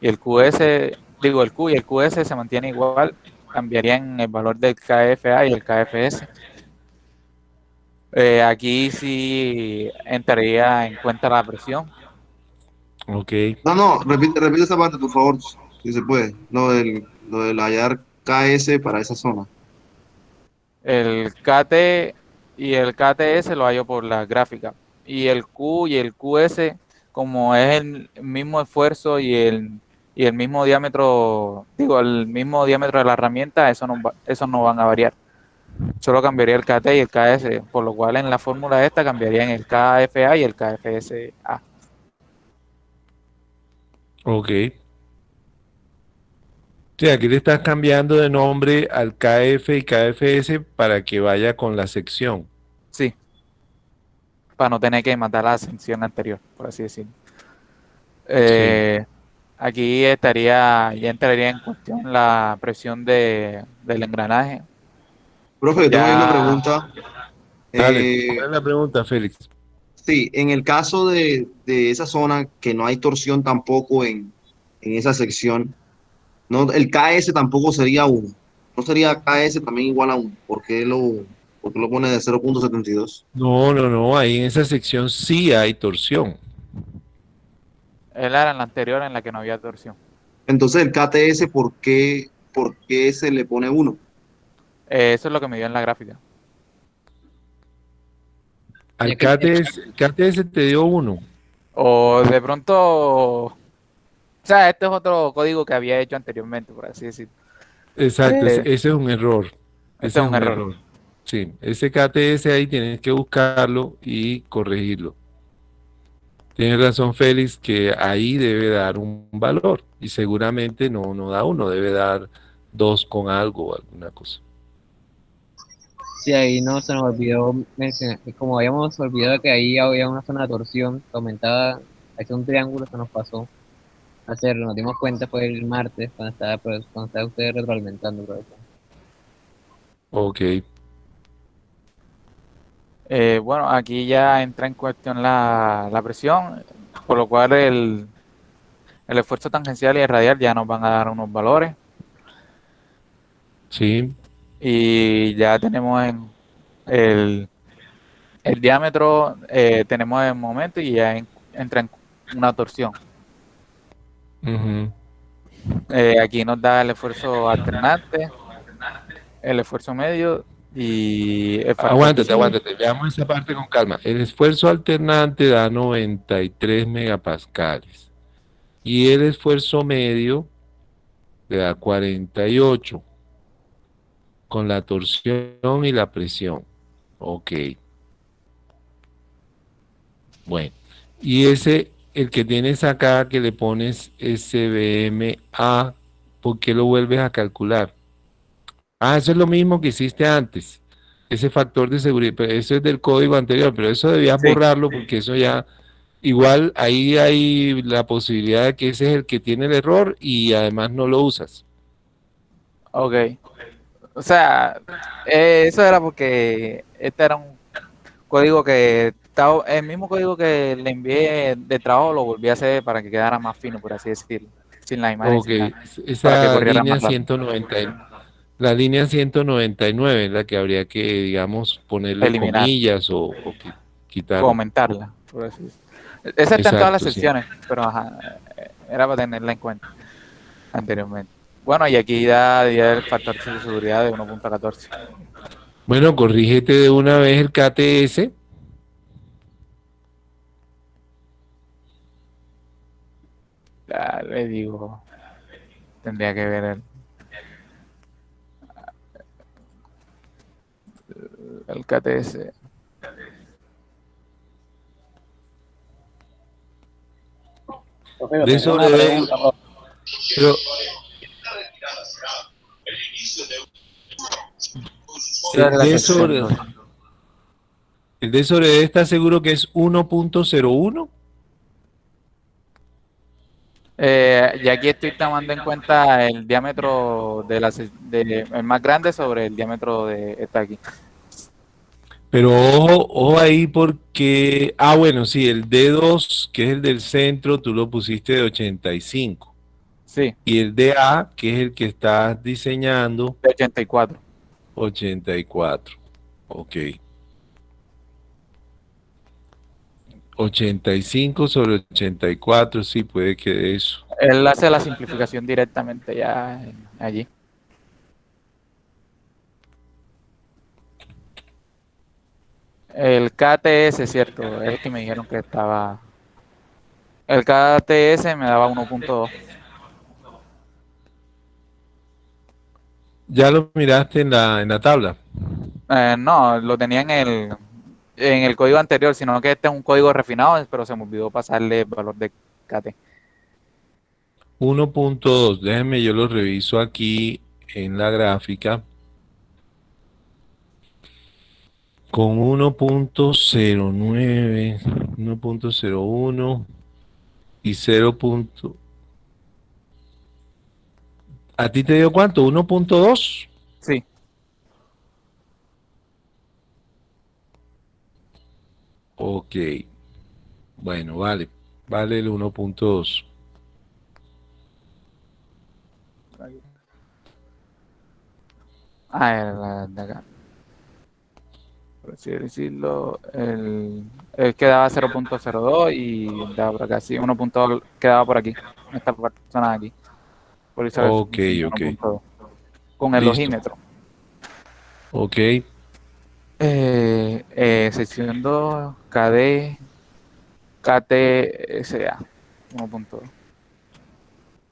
y el QS, digo el Q y el QS se mantiene igual, cambiarían el valor del KFA y el KFS. Eh, aquí sí entraría en cuenta la presión.
Ok,
No, no, repite, repite esa parte, por favor, si se puede. Lo del, lo del hallar KS para esa zona.
El KT y el KTS lo hallo por la gráfica. Y el Q y el QS, como es el mismo esfuerzo y el, y el mismo diámetro, digo, el mismo diámetro de la herramienta, eso no, eso no van a variar. Solo cambiaría el KT y el KS, por lo cual en la fórmula esta cambiarían el KFA y el KFSA.
ok. Sea, aquí le estás cambiando de nombre al KF y KFS para que vaya con la sección.
Sí. Para no tener que matar la sección anterior, por así decirlo. Eh, Aquí estaría, ya entraría en cuestión la presión de, del engranaje.
Profe, yo tengo ahí una pregunta.
Dale,
Eh,
¿cuál es la pregunta, Félix?
Sí, en el caso de, de esa zona que no hay torsión tampoco en, en esa sección, no, el KS tampoco sería 1. No sería KS también igual a 1. ¿Por qué lo, por qué lo pone de 0.72?
No, no, no, ahí en esa sección sí hay torsión.
Él era en la anterior en la que no había torsión.
Entonces el KTS, ¿por qué, por qué se le pone 1?
Eh, eso es lo que me dio en la gráfica.
Al KTS, KTS te dio 1.
O de pronto, sea, este es otro código que había hecho anteriormente, por así decirlo.
Exacto,
Eh,
ese, es un error. Ese
es un error.
Sí, ese KTS ahí tienes que buscarlo y corregirlo. Tienes razón, Félix, que ahí debe dar un valor y seguramente no, no da uno, debe dar dos con algo o alguna cosa.
Sí, ahí no se nos olvidó mencionar, como habíamos olvidado que ahí había una zona de torsión que aumentaba, hacía un triángulo, se nos pasó hacerlo, nos dimos cuenta fue el martes cuando estaba, pues, cuando estaba usted retroalimentando, profesor.
Ok,
Eh, bueno, aquí ya entra en cuestión la, la presión, por lo cual el, el esfuerzo tangencial y el radial ya nos van a dar unos valores.
sí,
Y ya tenemos en el, el diámetro, eh, tenemos el momento y ya en- entra en una torsión. Eh, aquí nos da el esfuerzo alternante, el esfuerzo medio y
Aguántate, aguántate, veamos esa parte con calma. El esfuerzo alternante da 93 megapascales y el esfuerzo medio le da 48 con la torsión y la presión. Ok. Bueno, y ese, el que tienes acá que le pones SBMA, ¿por qué lo vuelves a calcular? Ah, eso es lo mismo que hiciste antes. Ese factor de seguridad, pero eso es del código anterior, pero eso debías
Sí.
borrarlo porque eso ya, igual ahí hay la posibilidad de que ese es el que tiene el error y además no lo usas.
Ok. O sea, eh, eso era porque este era un código que el mismo código que le envié de trabajo lo volví a hacer para que quedara más fino, por así decirlo, sin la imagen.
Ok,
sin que
esa línea
más rápido.
190, la línea 199 es la que habría que, digamos, ponerle
Eliminar.
comillas o, o qui- quitar.
Comentarla, por así decirlo. Esa está en todas las
sí.
secciones, pero ajá, era para tenerla en cuenta anteriormente. Bueno, y aquí da, da el factor de seguridad de 1.14.
Bueno, corrígete de una vez el KTS.
Ya le digo, tendría que ver el, el KTS.
De eso
una pregunta.
Pero, el sobre, el de sobre estar seguro que es 1.01.
Eh, y aquí estoy tomando en cuenta el diámetro de la, de, el más grande sobre el diámetro de esta aquí.
Pero ojo, ojo ahí porque, ah, bueno, sí, el D2, que es el del centro, tú lo pusiste de 85.
Sí,
Y el DA, que es el que estás diseñando,
de 84.
84. Ok. 85 sobre 84, sí, puede que de eso.
Él hace la simplificación directamente ya en- allí. El KTS, cierto, es el que me dijeron que estaba. El KTS me daba 1.2.
Ya lo miraste en la, en la tabla.
Eh, no, lo tenía en el, en el código anterior, sino que este es un código refinado, pero se me olvidó pasarle el valor de KT.
1.2, déjenme yo lo reviso aquí en la gráfica. Con 1.09, 1.01 y 0. punto- ¿A ti te dio cuánto? ¿1.2?
Sí,
Ok. Bueno, vale. Vale el 1.2.
ah, el de acá. por así decirlo, el, el quedaba 0.02 y daba por acá, sí, 1. quedaba por aquí, esta persona de aquí. Por eso es
Ok, ok.
1.2, Con el
Listo.
ojímetro.
Ok,
Eh, eh, sección 2, KD, KTSA, 1.2.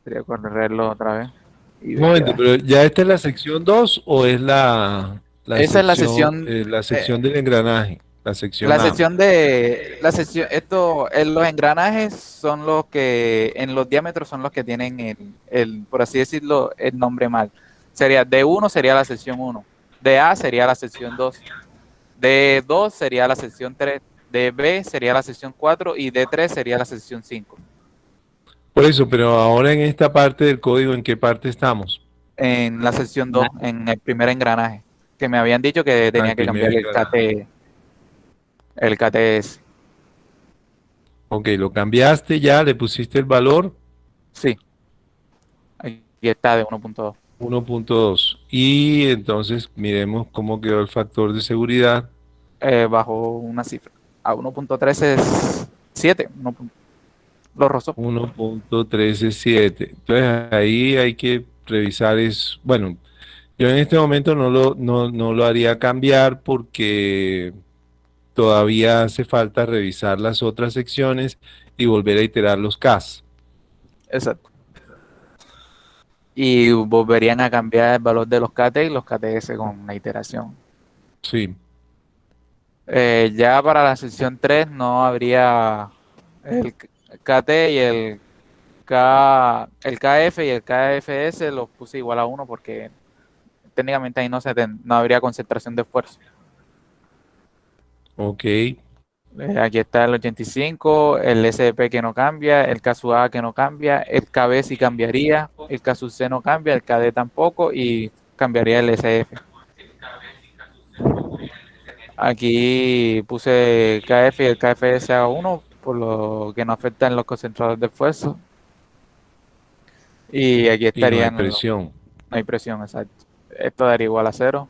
Sería correrlo otra vez.
un momento, pero ¿ya esta es la sección 2 o es la,
Esa es la sección,
eh, la sección del engranaje? La sección
La
A.
sección de la sección esto en los engranajes son los que en los diámetros son los que tienen el, el por así decirlo el nombre mal. Sería D1 sería la sección 1, DA sería la sección 2, D2 sería la sección 3, DB sería la sección 4 y D3 sería la sección 5.
Por eso, pero ahora en esta parte del código, ¿en qué parte estamos?
En la sección 2, en el primer engranaje, que me habían dicho que tenía que cambiar el KT el KTS.
Ok, lo cambiaste ya, le pusiste el valor
Sí. Aquí está de 1.2.
1.2. Y entonces miremos cómo quedó el factor de seguridad.
eh, bajo una cifra. A 1.3 es 7. uno pun- Lo rozó.
1.137. Entonces ahí hay que revisar es, bueno, yo en este momento no lo, no, no lo haría cambiar porque todavía hace falta revisar las otras secciones y volver a iterar los CAS.
Exacto. Y volverían a cambiar el valor de los KT y los KTS con la iteración.
Sí,
Eh, ya para la sección 3 no habría el KT y el K, el KF y el KFS los puse igual a 1 porque técnicamente ahí no, se ten- no habría concentración de esfuerzo.
ok,
Eh, aquí está el 85, el SDP que no cambia, el caso A que no cambia, el KB sí cambiaría, el caso C no cambia, el KD tampoco y cambiaría el SF. Aquí puse KF y el KFS a 1 por lo que no afectan los concentradores de esfuerzo. Y aquí
y no hay
estarían
presión.
no hay presión, exacto. Esto daría igual a cero.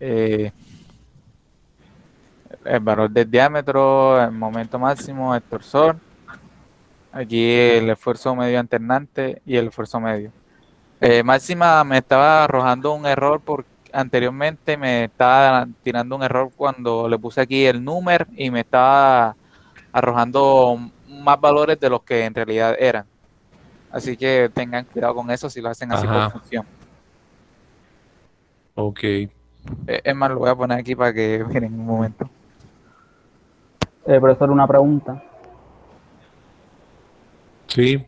Eh, el valor del diámetro, el momento máximo, el torsor. Aquí el esfuerzo medio alternante y el esfuerzo medio. Eh, máxima me estaba arrojando un error porque anteriormente me estaba tirando un error cuando le puse aquí el número y me estaba arrojando más valores de los que en realidad eran. Así que tengan cuidado con eso si lo hacen así
Ajá.
por función.
Ok,
Eh, Es más, lo voy a poner aquí para que miren un momento.
Eh, profesor, una pregunta.
sí,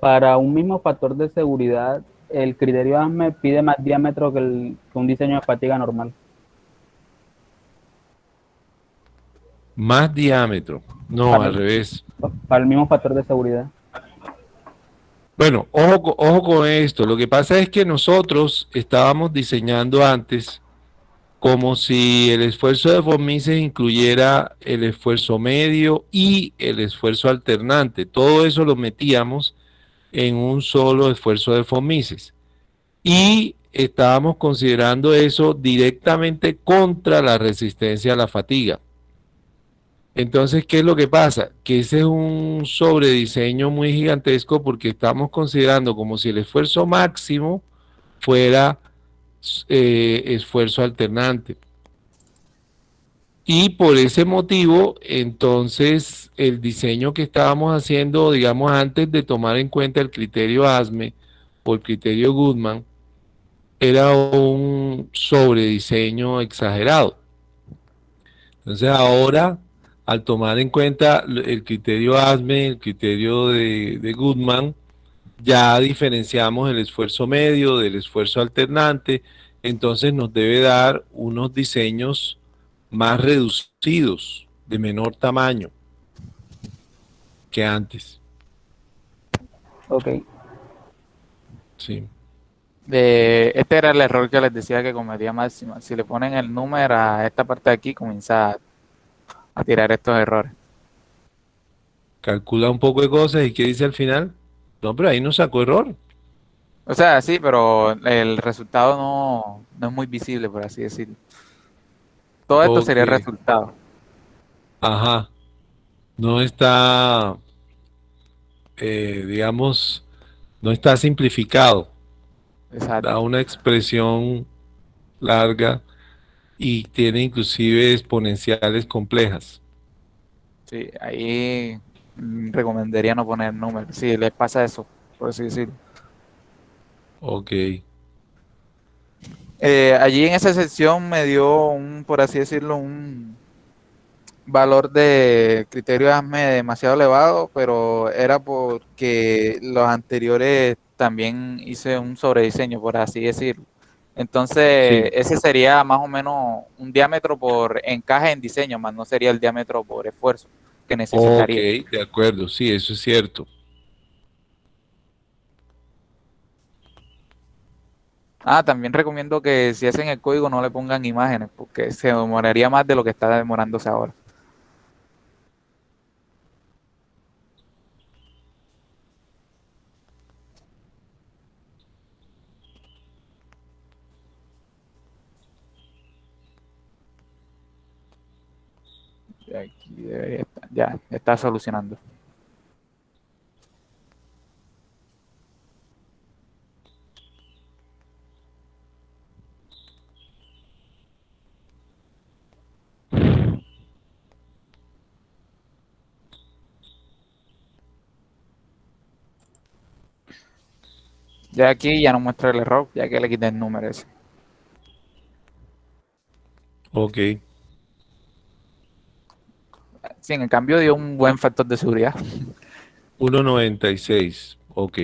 Para un mismo factor de seguridad, el criterio ASME pide más diámetro que, el- que un diseño de fatiga normal.
más diámetro. No,
Para
al
el-
revés.
Para el mismo factor de seguridad.
Bueno, ojo, ojo con esto. Lo que pasa es que nosotros estábamos diseñando antes como si el esfuerzo de von incluyera el esfuerzo medio y el esfuerzo alternante. Todo eso lo metíamos en un solo esfuerzo de von Mises. Y estábamos considerando eso directamente contra la resistencia a la fatiga. Entonces, ¿qué es lo que pasa? Que ese es un sobrediseño muy gigantesco porque estamos considerando como si el esfuerzo máximo fuera eh, esfuerzo alternante. Y por ese motivo, entonces, el diseño que estábamos haciendo, digamos, antes de tomar en cuenta el criterio ASME o el criterio Goodman, era un sobrediseño exagerado. Entonces, ahora al tomar en cuenta el criterio ASME, el criterio de, de, Goodman, ya diferenciamos el esfuerzo medio del esfuerzo alternante, entonces nos debe dar unos diseños más reducidos, de menor tamaño que antes.
Ok.
Sí.
De, este era el error que les decía que cometía máxima. Si le ponen el número a esta parte de aquí, comienza a a tirar estos errores.
Calcula un poco de cosas y ¿qué dice al final? No, pero ahí no sacó error.
O sea, sí, pero el resultado no, no es muy visible, por así decirlo. Todo esto sería el resultado.
Ajá. No está, eh, digamos, no está simplificado.
Exacto.
Da una expresión larga y tiene inclusive exponenciales complejas.
Sí, ahí recomendaría no poner números. Si les pasa eso, por así decirlo.
Ok.
Eh, allí en esa sección me dio un, por así decirlo, un valor de criterio ASME demasiado elevado, pero era porque los anteriores también hice un sobrediseño, por así decirlo. Entonces,
Sí.
ese sería más o menos un diámetro por encaje en diseño, más no sería el diámetro por esfuerzo que
Ok,
necesitaría.
de acuerdo, sí, eso es cierto.
Ah, también recomiendo que si hacen el código no le pongan imágenes, porque se demoraría más de lo que está demorándose ahora. Aquí debería estar- ya, está solucionando. Ya aquí ya no muestra el error, ya que le quité el número ese. Sí, en el cambio dio un buen factor de seguridad.
1.96, ok.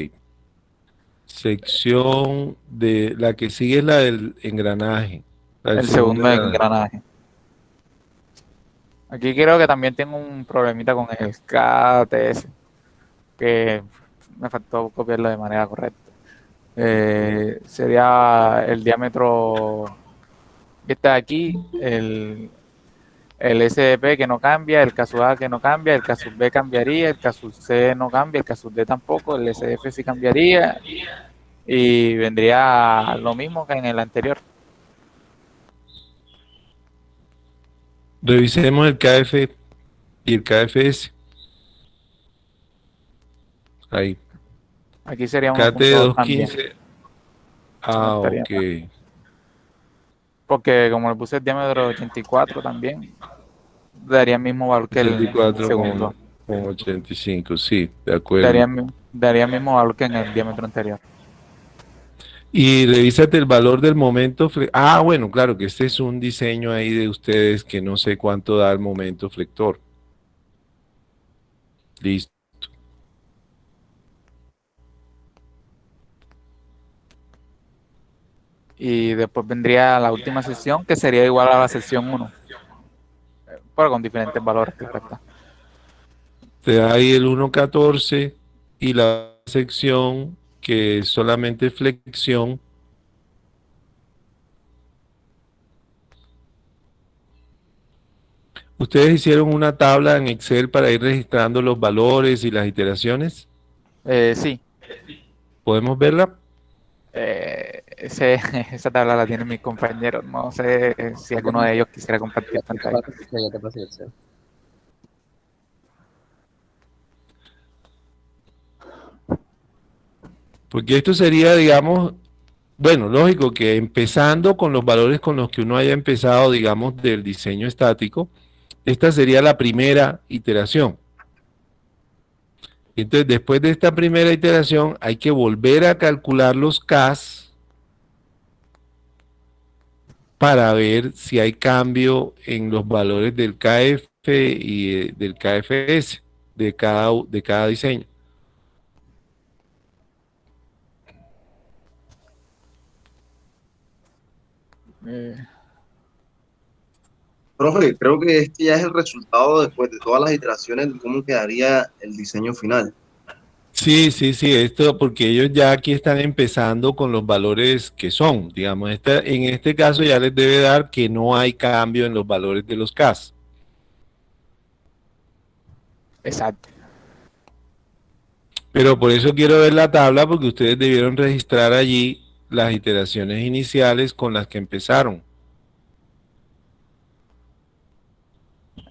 Sección de la que sigue es la del engranaje. la del
El segundo engranaje. Aquí creo que también tengo un problemita con el KTS, que me faltó copiarlo de manera correcta. Eh, sería el diámetro que está aquí, el, el SDP que no cambia, el caso A que no cambia, el caso B cambiaría, el caso C no cambia, el caso D tampoco, el SF sí cambiaría y vendría lo mismo que en el anterior.
Revisemos el KF y el KFS. Ahí.
Aquí sería
KT
1.2 también.
215. Ah, ok.
Porque como le puse el diámetro 84 también, daría el mismo valor que el
84
segundo.
con, con 85, sí, de acuerdo.
Daría, el mi- daría el mismo valor que en el diámetro anterior.
Y revísate el valor del momento. Ah, bueno, claro que este es un diseño ahí de ustedes que no sé cuánto da el momento flector. Listo.
Y después vendría la última sección, que sería igual a la sección 1. Pero con diferentes valores, claro está.
Te da ahí el 1.14 y la sección que es solamente flexión. ¿Ustedes hicieron una tabla en Excel para ir registrando los valores y las iteraciones?
Eh, sí,
¿Podemos verla?
eh, ese- esa tabla la tienen mis compañeros. No sé si alguno de ellos quisiera compartir pantalla.
Porque esto sería, digamos, bueno, lógico que empezando con los valores con los que uno haya empezado, digamos, del diseño estático, esta sería la primera iteración. Entonces, después de esta primera iteración, hay que volver a calcular los Ks para ver si hay cambio en los valores del KF y eh, del KFS de cada, de cada diseño.
Eh,
Profe, creo que este ya es el resultado después de todas las iteraciones de cómo quedaría el diseño final.
Sí, sí, sí, esto porque ellos ya aquí están empezando con los valores que son, digamos, esta- en este caso ya les debe dar que no hay cambio en los valores de los CAS.
exacto.
Pero por eso quiero ver la tabla, porque ustedes debieron registrar allí las iteraciones iniciales con las que empezaron.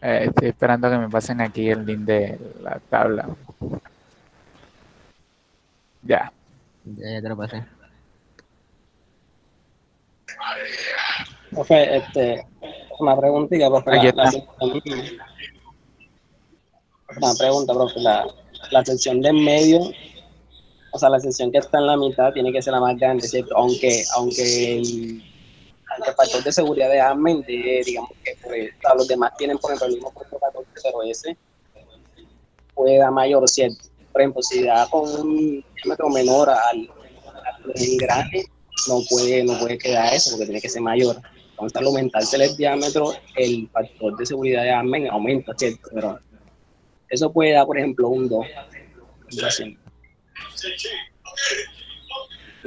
Eh, estoy esperando que me pasen aquí el link de la tabla. Ya.
Ya, ya te lo pasé.
Profe, este, una preguntita, profe.
Aquí
La, la
está.
sección- una pregunta, profe. La, la sección de en medio, o sea, la sección que está en la mitad tiene que ser la más grande, ¿cierto? Aunque, aunque el, aunque el factor de seguridad de de, digamos que pues, los demás tienen, por ejemplo, el mismo puesto 14 puede dar mayor, ¿cierto? Por ejemplo, si da con un diámetro menor al, al no puede, no puede quedar eso porque tiene que ser mayor. Entonces, al aumentarse el diámetro, el factor de seguridad de Admin aumenta, ¿cierto? Pero eso puede dar, por ejemplo, un 2. Así.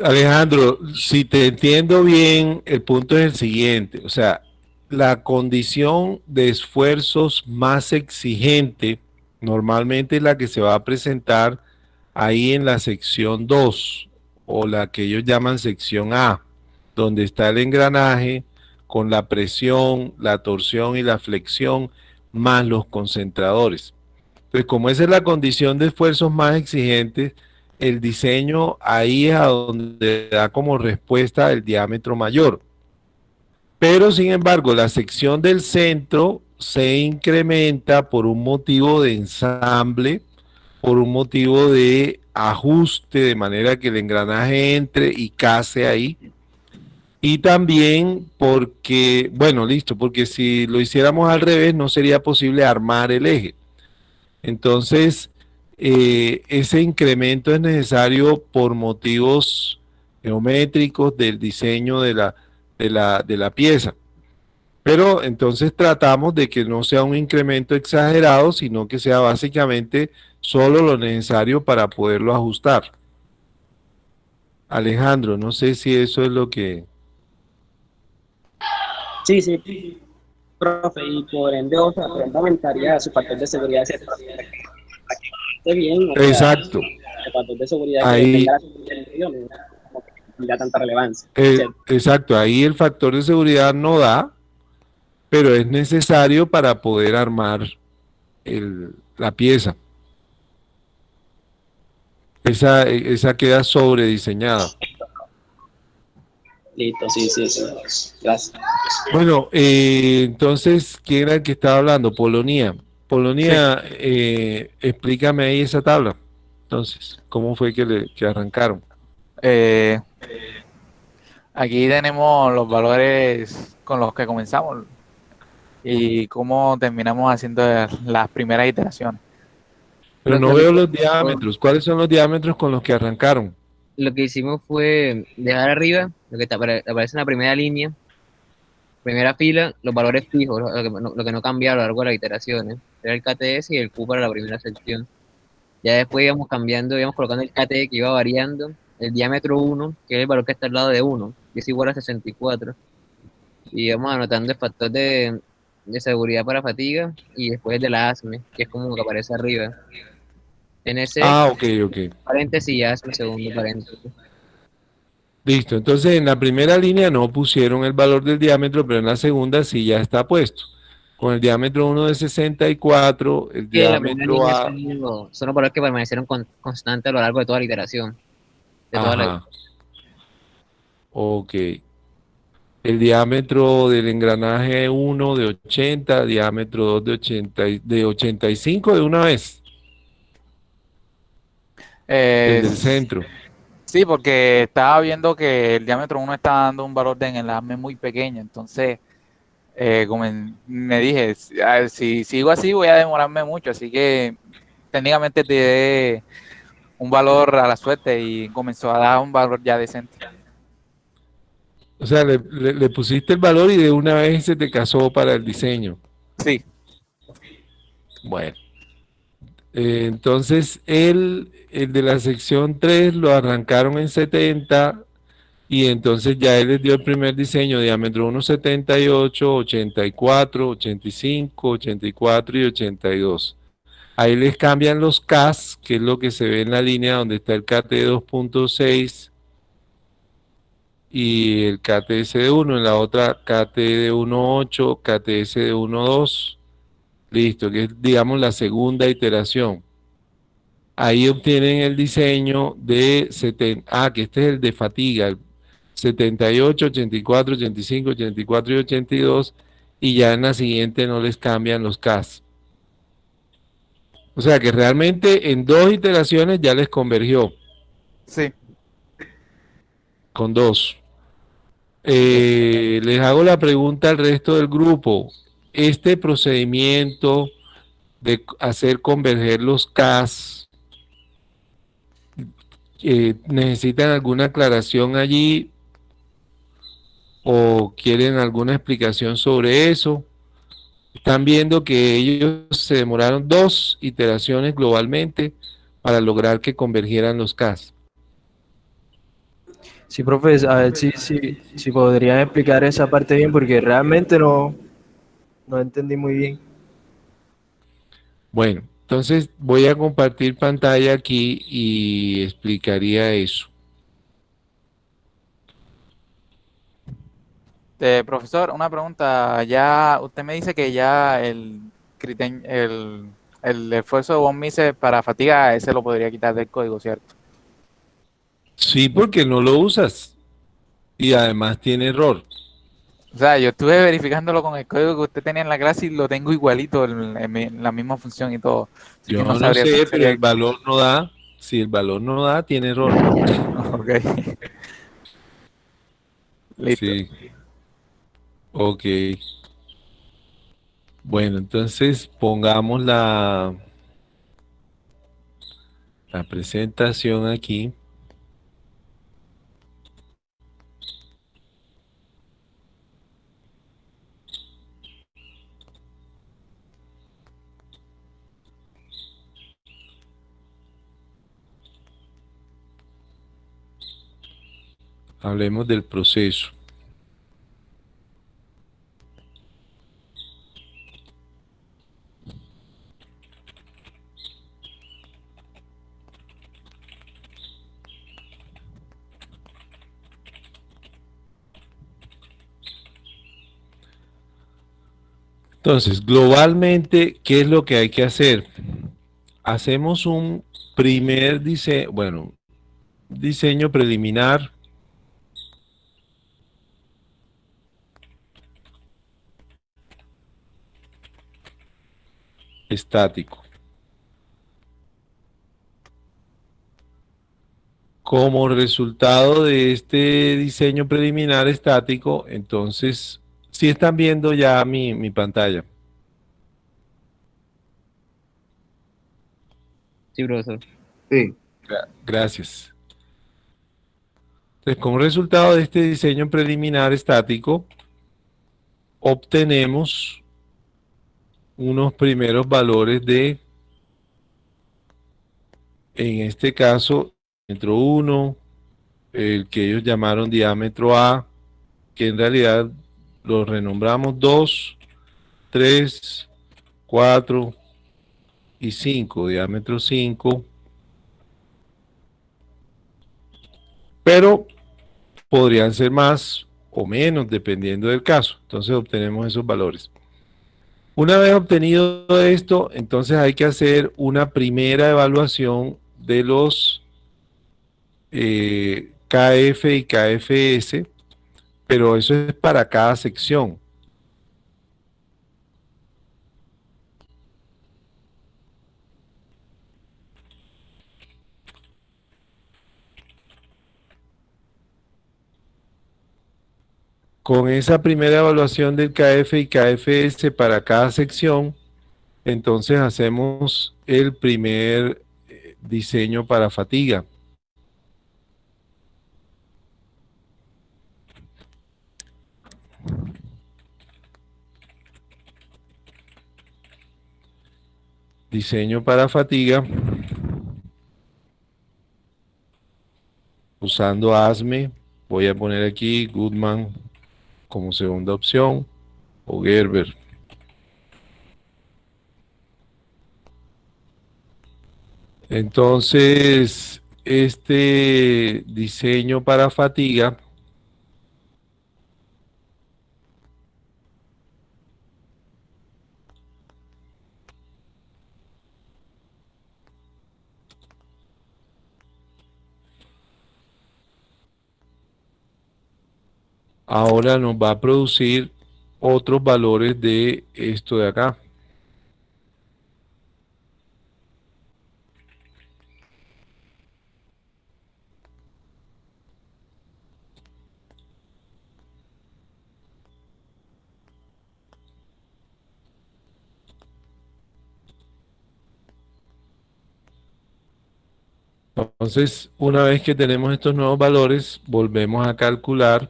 Alejandro, si te entiendo bien, el punto es el siguiente, o sea, la condición de esfuerzos más exigente normalmente la que se va a presentar ahí en la sección 2 o la que ellos llaman sección A, donde está el engranaje con la presión, la torsión y la flexión más los concentradores. Entonces, como esa es la condición de esfuerzos más exigentes, el diseño ahí es a donde da como respuesta el diámetro mayor. Pero sin embargo, la sección del centro se incrementa por un motivo de ensamble, por un motivo de ajuste, de manera que el engranaje entre y case ahí. Y también porque, bueno, listo, porque si lo hiciéramos al revés no sería posible armar el eje. Entonces, eh, ese incremento es necesario por motivos geométricos del diseño de la, de la, de la pieza. Pero entonces tratamos de que no sea un incremento exagerado, sino que sea básicamente solo lo necesario para poderlo ajustar. Alejandro, no sé si eso es lo que...
Sí, sí, profe, y por ende, o sea, aumentaría su factor de seguridad, bien. o sea,
Exacto.
El factor de seguridad
Ahí-
que tanta relevancia.
Eh, exacto, ahí el factor de seguridad no da, pero es necesario para poder armar el- la pieza. Esa, esa queda sobrediseñada.
Listo, sí, sí, sí. Gracias.
Bueno, eh, entonces, ¿quién era el que estaba hablando? Polonia. Polonia, eh, explícame ahí esa tabla. Entonces, ¿cómo fue que, le, que arrancaron?
Eh, aquí tenemos los valores con los que comenzamos y cómo terminamos haciendo las primeras iteraciones.
Pero no veo los diámetros. ¿Cuáles son los diámetros con los que arrancaron?
Lo que hicimos fue dejar arriba, lo que te aparece en la primera línea, primera fila, los valores fijos, lo, lo que, no, lo que no cambia a lo largo de las iteraciones. Era el KTS y el Q para la primera sección. Ya después íbamos cambiando, íbamos colocando el KT que iba variando, el diámetro 1, que es el valor que está al lado de 1, que es igual a 64. Y íbamos anotando el factor de, de seguridad para fatiga y después de la ASME, que es como que aparece arriba. En ese
Ah, ok, ok.
paréntesis y ASME, segundo paréntesis.
Listo. Entonces, en la primera línea no pusieron el valor del diámetro, pero en la segunda sí ya está puesto. Con el diámetro 1 de 64, el
Sí,
diámetro A...
son los- son los valores que permanecieron con- constantes a lo largo de toda la iteración. De toda la-.
Ok. El diámetro del engranaje 1 de 80, diámetro 2 de 80, y- de 85 de una vez,
Eh,
el del centro.
Sí, porque estaba viendo que el diámetro 1 está dando un valor de enlace muy pequeño, entonces eh, como en- me dije, si, sigo así voy a demorarme mucho, así que técnicamente te di un valor a la suerte y comenzó a dar un valor ya decente.
O sea, le, le- le pusiste el valor y de una vez se te casó para el diseño.
Sí,
Bueno. Eh, entonces, el, el de la sección 3 lo arrancaron en 70 y entonces ya él les dio el primer diseño, diámetro 1,78, 84, 85, 84 y 82. Ahí les cambian los CAS, que es lo que se ve en la línea donde está el KT 2.6 y el KTS de 1, en la otra KT de 1.8, KTS de 1.2, listo, que es digamos la segunda iteración. Ahí obtienen el diseño de 70, ah, que este es el de fatiga, el 78, 84, 85, 84 y 82, y ya en la siguiente no les cambian los CAS. O sea que realmente en dos iteraciones ya les convergió.
Sí.
Con dos. Eh, les hago la pregunta al resto del grupo. Este procedimiento de hacer converger los CAS, eh, ¿necesitan alguna aclaración allí? ¿O quieren alguna explicación sobre eso? Están viendo que ellos se demoraron dos iteraciones globalmente para lograr que convergieran los CAS.
Sí, profe, a ver si, si, si podrían explicar esa parte bien, porque realmente no, no entendí muy bien.
Bueno, entonces voy a compartir pantalla aquí y explicaría eso.
Este, profesor, una pregunta. Ya usted me dice que ya el, el, el esfuerzo de von Mises para fatiga, ese lo podría quitar del código, ¿cierto?
Sí, porque no lo usas. Y además tiene error.
O sea, yo estuve verificándolo con el código que usted tenía en la clase y lo tengo igualito en, la misma función y todo.
yo no, sé, pero el valor no da. Si el valor no da, tiene error.
ok.
Listo. Sí. Ok. Bueno, entonces pongamos la, la presentación aquí. Hablemos del proceso. Entonces, globalmente, ¿qué es lo que hay que hacer? Hacemos un primer diseño, bueno, diseño preliminar. Estático. Como resultado de este diseño preliminar estático, entonces si están viendo ya mi, pantalla.
Sí, profesor.
Sí.
Gracias. Entonces, como resultado de este diseño preliminar estático, obtenemos unos primeros valores de, en este caso, diámetro 1, el que ellos llamaron diámetro A, que en realidad lo renombramos 2, 3, 4 y 5, diámetro 5. Pero podrían ser más o menos dependiendo del caso. Entonces obtenemos esos valores. Una vez obtenido esto, entonces hay que hacer una primera evaluación de los eh, KF y KFS pero eso es para cada sección. Con esa primera evaluación del KF y KFS para cada sección, entonces hacemos el primer eh, diseño para fatiga. Diseño para fatiga. Usando ASME, voy a poner aquí Goodman como segunda opción o Gerber. Entonces, este diseño para fatiga ahora nos va a producir otros valores de esto de acá. Entonces, una vez que tenemos estos nuevos valores, volvemos a calcular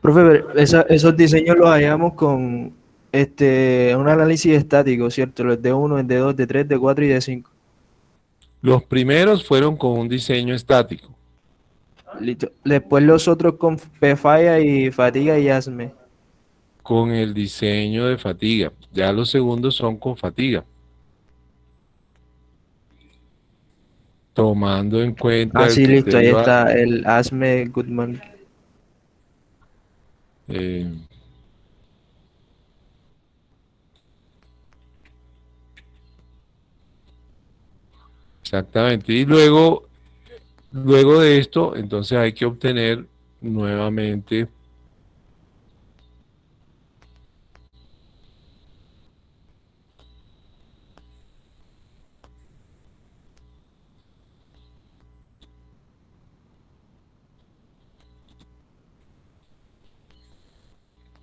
Profe, pero esa- esos diseños los hallamos con este, un análisis estático, ¿cierto? Los de 1, de 2, de 3, de 4 y de 5.
Los primeros fueron con un diseño estático.
Listo. Después los otros con Pfaya y Fatiga y Asme.
con el diseño de fatiga. Ya los segundos son con fatiga. Tomando en cuenta
Ah,
el
sí, listo, ahí está el Asme Goodman.
Eh, exactamente. Y luego, luego de esto, entonces hay que obtener nuevamente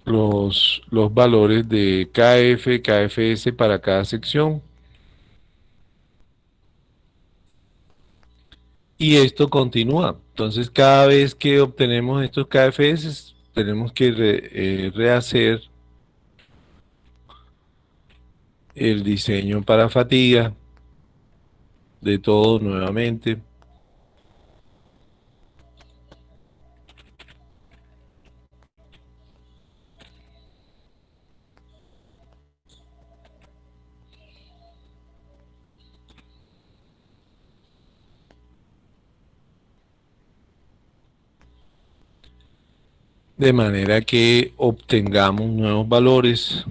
los, los valores de KF, KFS para cada sección. Y esto continúa. Entonces, cada vez que obtenemos estos KFS, tenemos que eh, rehacer el diseño para fatiga de todo nuevamente. De manera que obtengamos nuevos valores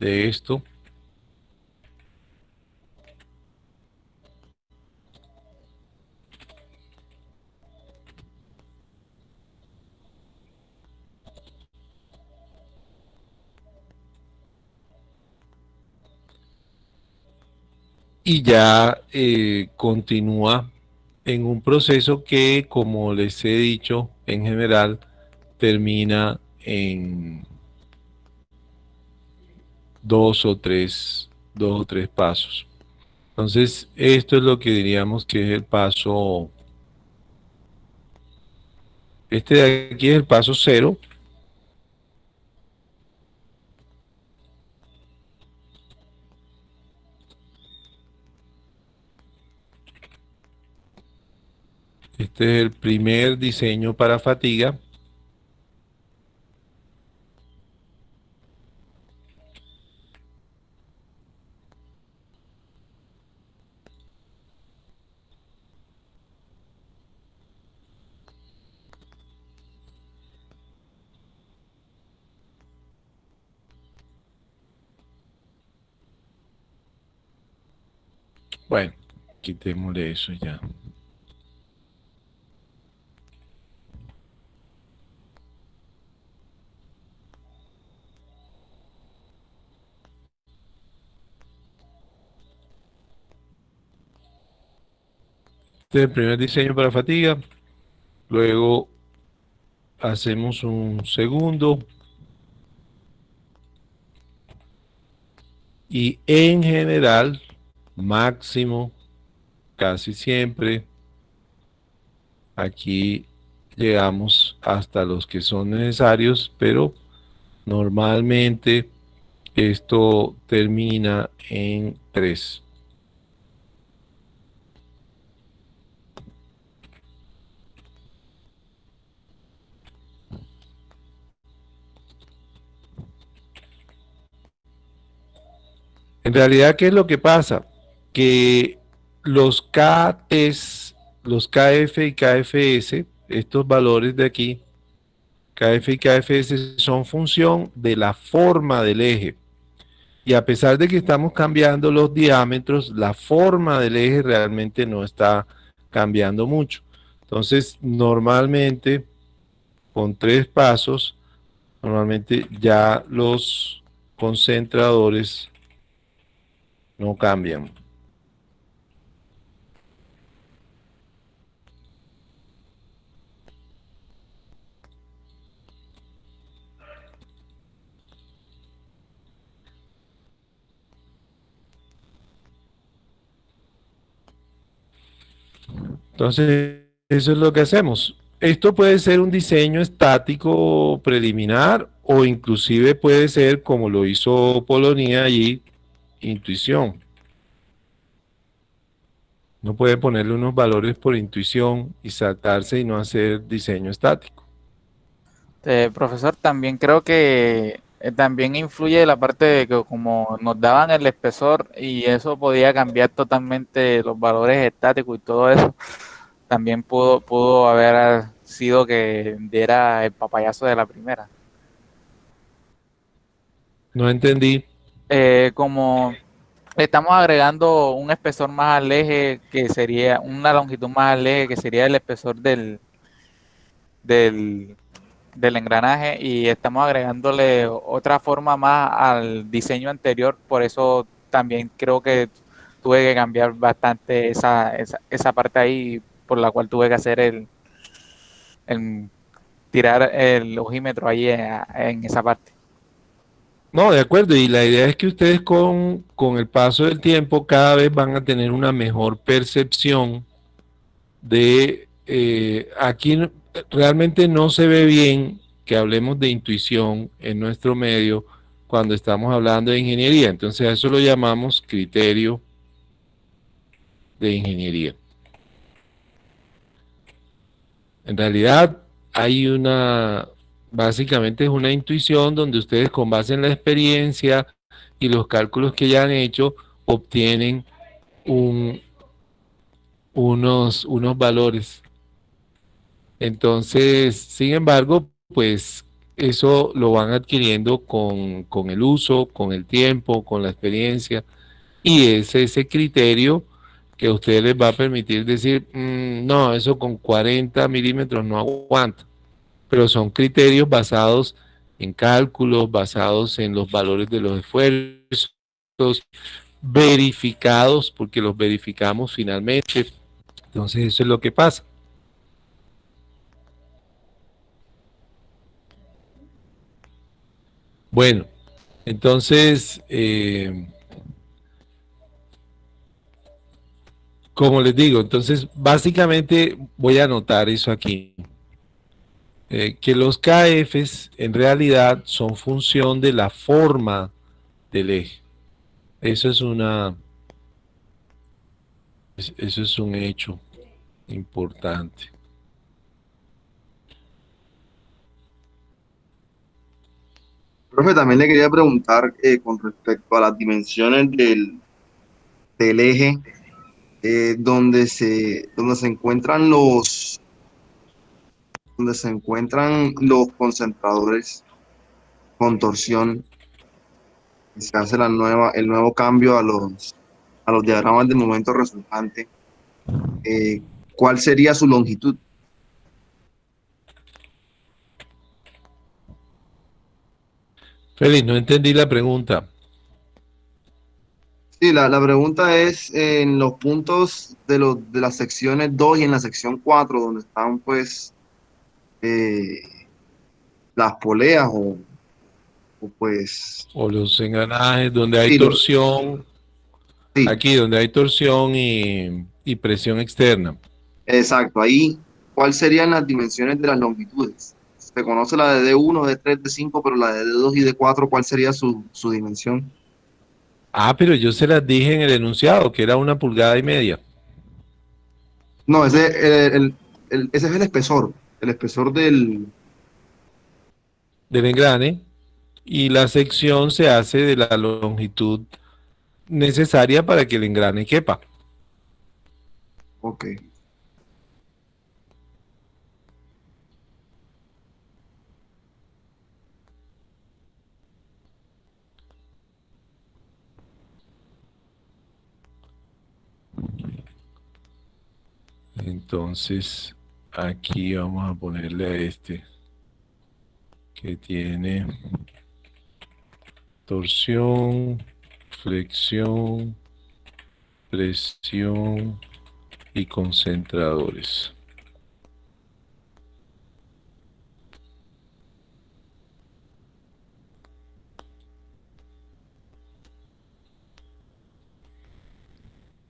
de esto. Y ya eh, continúa en un proceso que, como les he dicho, en general termina en dos o tres, dos o tres pasos. Entonces, esto es lo que diríamos que es el paso, este de aquí es el paso cero. Este es el primer diseño para fatiga. Bueno, quitémosle eso ya. Este primer diseño para fatiga. Luego hacemos un segundo. Y en general, máximo, casi siempre, aquí llegamos hasta los que son necesarios, pero normalmente esto termina en 3. En realidad, ¿qué es lo que pasa? Que los KTs, los KF y KFS, estos valores de aquí, KF y KFS son función de la forma del eje. Y a pesar de que estamos cambiando los diámetros, la forma del eje realmente no está cambiando mucho. Entonces, normalmente, con tres pasos, normalmente ya los concentradores no cambian. Entonces, eso es lo que hacemos. Esto puede ser un diseño estático preliminar o inclusive puede ser, como lo hizo Polonia allí, intuición. No puede ponerle unos valores por intuición y saltarse y no hacer diseño estático.
Eh, profesor, también creo que eh, también influye la parte de que como nos daban el espesor y eso podía cambiar totalmente los valores estáticos y todo eso, también pudo, pudo haber sido que diera el papayazo de la primera.
No entendí.
Eh, como estamos agregando un espesor más al eje que sería una longitud más al eje que sería el espesor del, del engranaje y estamos agregándole otra forma más al diseño anterior, por eso también creo que tuve que cambiar bastante esa, esa, parte ahí, por la cual tuve que hacer el, tirar el ojímetro ahí en, esa parte.
No, de acuerdo, y la idea es que ustedes con, con el paso del tiempo cada vez van a tener una mejor percepción de eh, aquí realmente no se ve bien que hablemos de intuición en nuestro medio cuando estamos hablando de ingeniería. Entonces a eso lo llamamos criterio de ingeniería. En realidad hay una, básicamente es una intuición donde ustedes con base en la experiencia y los cálculos que ya han hecho, obtienen un, unos, unos valores. Entonces, sin embargo, pues eso lo van adquiriendo con, el uso, con el tiempo, con la experiencia, y es ese criterio que a ustedes les va a permitir decir, mm, no, eso con 40 milímetros no aguanta, pero son criterios basados en cálculos, basados en los valores de los esfuerzos, verificados, porque los verificamos finalmente. Entonces eso es lo que pasa. Bueno, entonces, eh, como les digo, entonces básicamente voy a anotar eso aquí. Eh, que los KFs en realidad son función de la forma del eje. Eso es una... Eso es un hecho importante.
Profe, también le quería preguntar eh, con respecto a las dimensiones del, del eje, eh, donde, se, donde se encuentran los donde se encuentran los concentradores con torsión, se hace la nueva, el nuevo cambio a los, a los diagramas de momento resultante. Eh, ¿Cuál sería su longitud?
Félix, no entendí la pregunta.
Sí, la, pregunta es en los puntos de, los, de las secciones 2 y en la sección 4, donde están pues eh, las poleas o, pues...
O los engranajes donde hay torsión. Aquí donde hay torsión y, y presión externa.
Exacto, ahí, ¿cuáles serían las dimensiones de las longitudes? se conoce la de D1, D3, D5, pero la de D2 y D4, ¿cuál sería su, dimensión?
Ah, pero yo se las dije en el enunciado, que era una pulgada y media.
No, ese, ese es el espesor, el espesor del...
Del engrane. Y la sección se hace de la longitud necesaria para que el engrane quepa.
Ok.
Entonces, aquí vamos a ponerle a este que tiene torsión, flexión, presión y concentradores.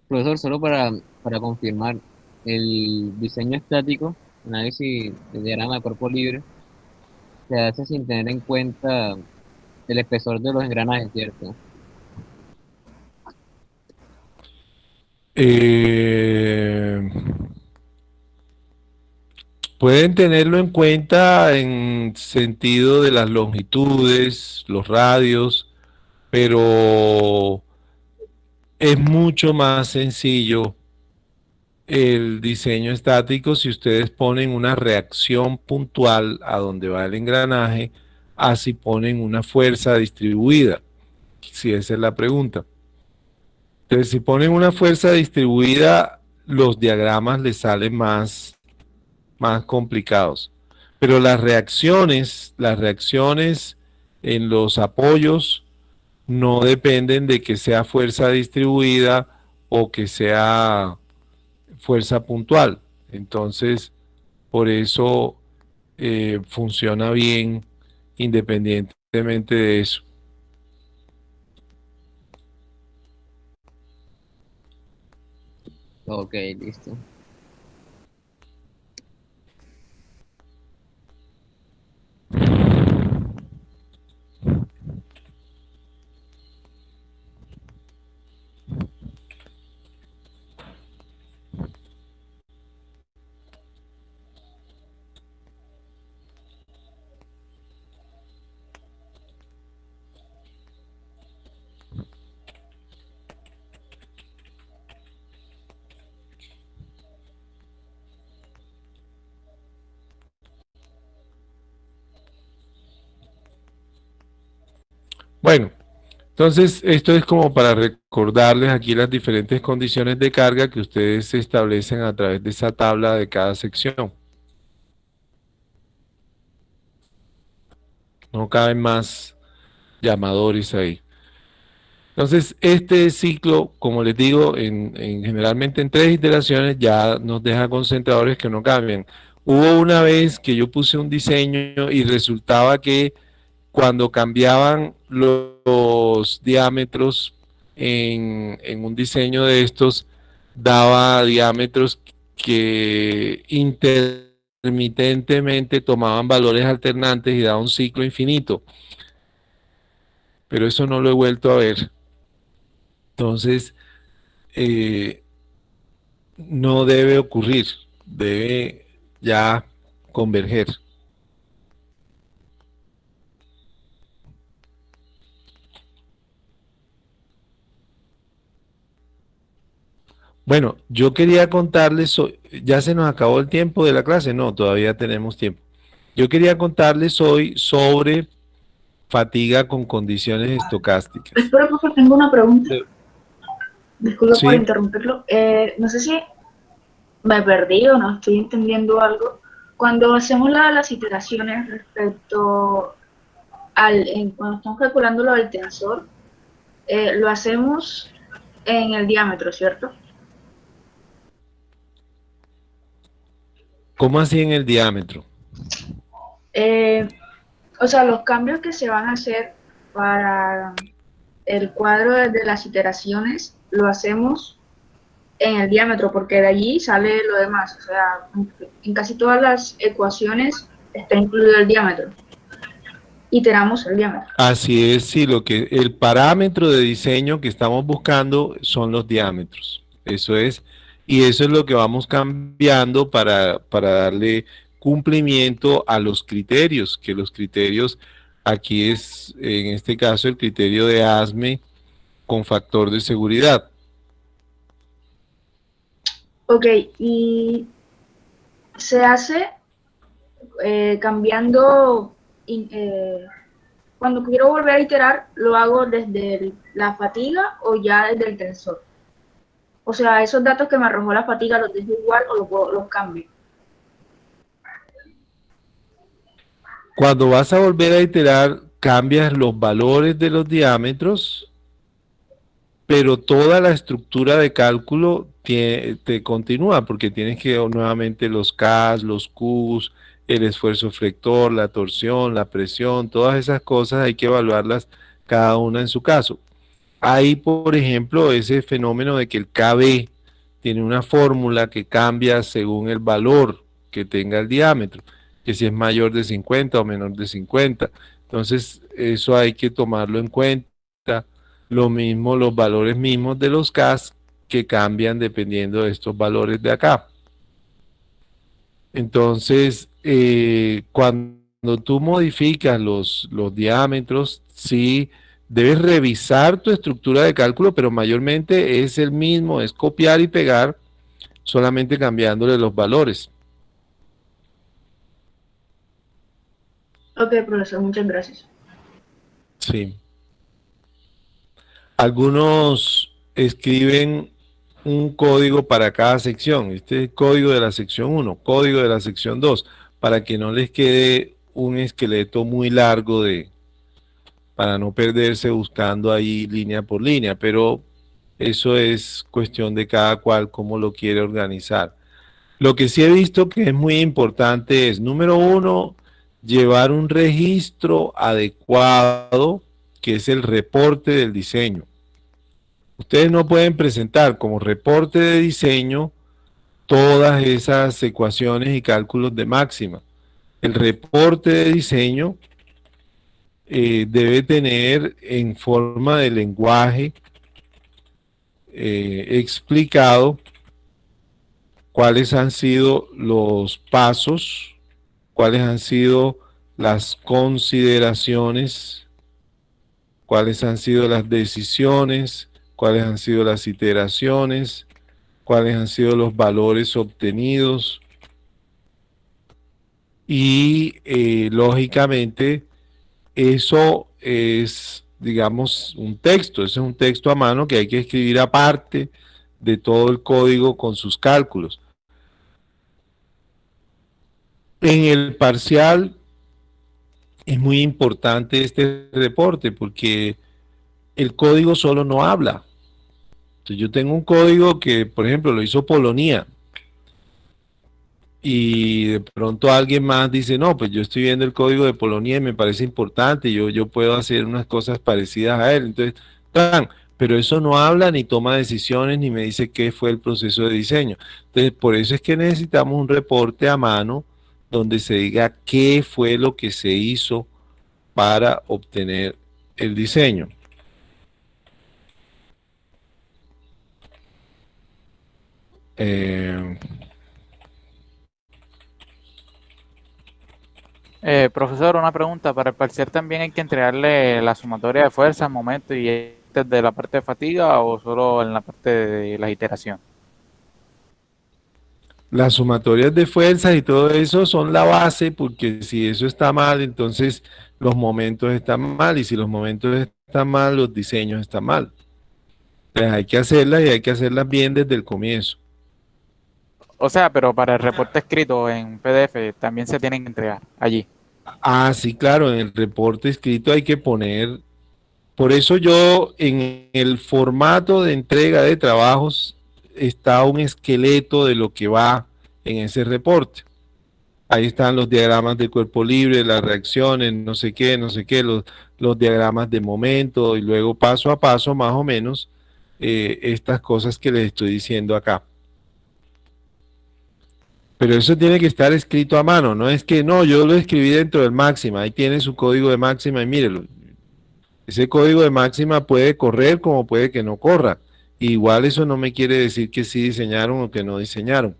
Profesor, solo para, para confirmar, el diseño estático, análisis de diagrama de cuerpo libre, se hace sin tener en cuenta el espesor de los engranajes, ¿cierto?
Eh, pueden tenerlo en cuenta en sentido de las longitudes, los radios, pero es mucho más sencillo el diseño estático si ustedes ponen una reacción puntual a donde va el engranaje, así ponen una fuerza distribuida, si esa es la pregunta. Entonces, si ponen una fuerza distribuida, los diagramas les salen más, más complicados. Pero las reacciones, las reacciones en los apoyos no dependen de que sea fuerza distribuida o que sea fuerza puntual. Entonces, por eso eh, funciona bien independientemente de eso.
Ok, listo.
Bueno, entonces esto es como para recordarles aquí las diferentes condiciones de carga que ustedes establecen a través de esa tabla de cada sección. No caben más llamadores ahí. Entonces, este ciclo, como les digo, en, generalmente en tres iteraciones ya nos deja concentradores que no cambian. Hubo una vez que yo puse un diseño y resultaba que cuando cambiaban los diámetros en, un diseño de estos, daba diámetros que intermitentemente tomaban valores alternantes y daba un ciclo infinito. Pero eso no lo he vuelto a ver. Entonces, eh, no debe ocurrir, debe ya converger. Bueno, yo quería contarles, ya se nos acabó el tiempo de la clase, no, todavía tenemos tiempo. Yo quería contarles hoy sobre fatiga con condiciones estocásticas.
Espera, porque tengo una pregunta. Disculpa por interrumpirlo. Eh, no sé si me perdí o no estoy entendiendo algo. Cuando hacemos las iteraciones respecto al, cuando estamos calculando lo del tensor, eh, lo hacemos en el diámetro, ¿cierto?
¿Cómo así en el diámetro?
Eh, o sea, los cambios que se van a hacer para el cuadro de las iteraciones lo hacemos en el diámetro, porque de allí sale lo demás. O sea, en casi todas las ecuaciones está incluido el diámetro. Iteramos el diámetro.
Así es, sí, lo que el parámetro de diseño que estamos buscando son los diámetros. Eso es y eso es lo que vamos cambiando para, darle cumplimiento a los criterios, que los criterios, aquí es en este caso el criterio de ASME, con factor de seguridad.
Ok, y se hace eh, cambiando, eh, cuando quiero volver a iterar, lo hago desde la fatiga o ya desde el tensor. O sea, esos datos que me arrojó la fatiga los dejo igual o los, cambio.
Cuando vas a volver a iterar, cambias los valores de los diámetros, pero toda la estructura de cálculo te, continúa, porque tienes que nuevamente los K, los Qs, el esfuerzo flector, la torsión, la presión, todas esas cosas hay que evaluarlas cada una en su caso. Hay, por ejemplo, ese fenómeno de que el KB tiene una fórmula que cambia según el valor que tenga el diámetro, que si es mayor de 50 o menor de 50. Entonces, eso hay que tomarlo en cuenta. Lo mismo los valores mismos de los CAS que cambian dependiendo de estos valores de acá. Entonces, eh, cuando tú modificas los, los diámetros, sí debes revisar tu estructura de cálculo, pero mayormente es el mismo, es copiar y pegar, solamente cambiándole los valores.
Ok, profesor, muchas gracias.
Sí. Algunos escriben un código para cada sección. Este es el código de la sección 1, código de la sección 2, para que no les quede un esqueleto muy largo de, para no perderse buscando ahí línea por línea, pero eso es cuestión de cada cual cómo lo quiere organizar. Lo que sí he visto que es muy importante es, número uno, llevar un registro adecuado, que es el reporte del diseño. Ustedes no pueden presentar como reporte de diseño todas esas ecuaciones y cálculos de máxima. El reporte de diseño eh, debe tener en forma de lenguaje eh, explicado cuáles han sido los pasos, cuáles han sido las consideraciones, cuáles han sido las decisiones, cuáles han sido las iteraciones, cuáles han sido los valores obtenidos. Y eh, lógicamente eso es, digamos, un texto, ese es un texto a mano que hay que escribir aparte de todo el código con sus cálculos. En el parcial es muy importante este reporte porque el código solo no habla. yo tengo un código que, por ejemplo, lo hizo Polonia, y de pronto alguien más dice, no, pues yo estoy viendo el código de Polonia y me parece importante, yo, yo puedo hacer unas cosas parecidas a él. Entonces, pero eso no habla ni toma decisiones ni me dice qué fue el proceso de diseño. Entonces, por eso es que necesitamos un reporte a mano donde se diga qué fue lo que se hizo para obtener el diseño. Eh,
Eh, profesor, una pregunta. Para el parcial también hay que entregarle la sumatoria de fuerza, momento y de la parte de fatiga o solo en la parte de la iteración.
Las sumatorias de fuerzas y todo eso son la base porque si eso está mal, entonces los momentos están mal y si los momentos están mal, los diseños están mal. Entonces hay que hacerlas y hay que hacerlas bien desde el comienzo.
O sea, pero para el reporte escrito en PDF también se tienen que entregar allí.
Ah, sí, claro, en el reporte escrito hay que poner, por eso yo en el formato de entrega de trabajos está un esqueleto de lo que va en ese reporte. Ahí están los diagramas de cuerpo libre, las reacciones, no sé qué, no sé qué, los, los diagramas de momento y luego paso a paso más o menos eh, estas cosas que les estoy diciendo acá. Pero eso tiene que estar escrito a mano, no es que no, yo lo escribí dentro del máxima, ahí tiene su código de máxima y mírelo. Ese código de máxima puede correr como puede que no corra. Igual eso no me quiere decir que sí diseñaron o que no diseñaron.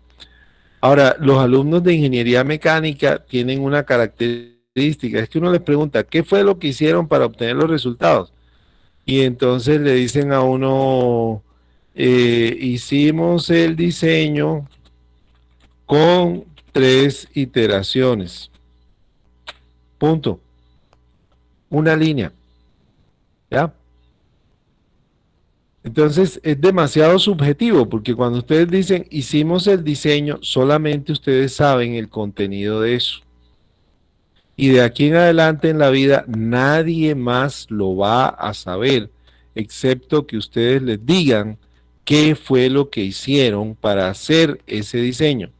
Ahora, los alumnos de ingeniería mecánica tienen una característica, es que uno les pregunta, ¿qué fue lo que hicieron para obtener los resultados? y entonces le dicen a uno, eh, hicimos el diseño con tres iteraciones. Punto. Una línea. ¿Ya? Entonces es demasiado subjetivo porque cuando ustedes dicen hicimos el diseño, solamente ustedes saben el contenido de eso. Y de aquí en adelante en la vida nadie más lo va a saber, excepto que ustedes les digan qué fue lo que hicieron para hacer ese diseño.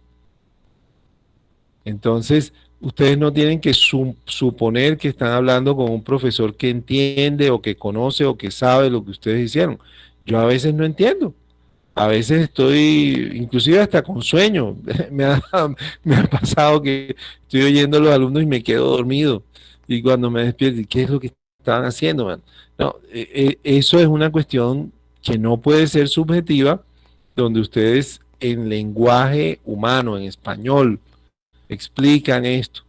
Entonces, ustedes no tienen que suponer que están hablando con un profesor que entiende o que conoce o que sabe lo que ustedes hicieron. Yo a veces no entiendo. A veces estoy, inclusive hasta con sueño. me, ha, pasado que estoy oyendo a los alumnos y me quedo dormido. Y cuando me despierto, ¿qué es lo que estaban haciendo? No, e, e, eso es una cuestión que no puede ser subjetiva, donde ustedes en lenguaje humano, en español, explican esto.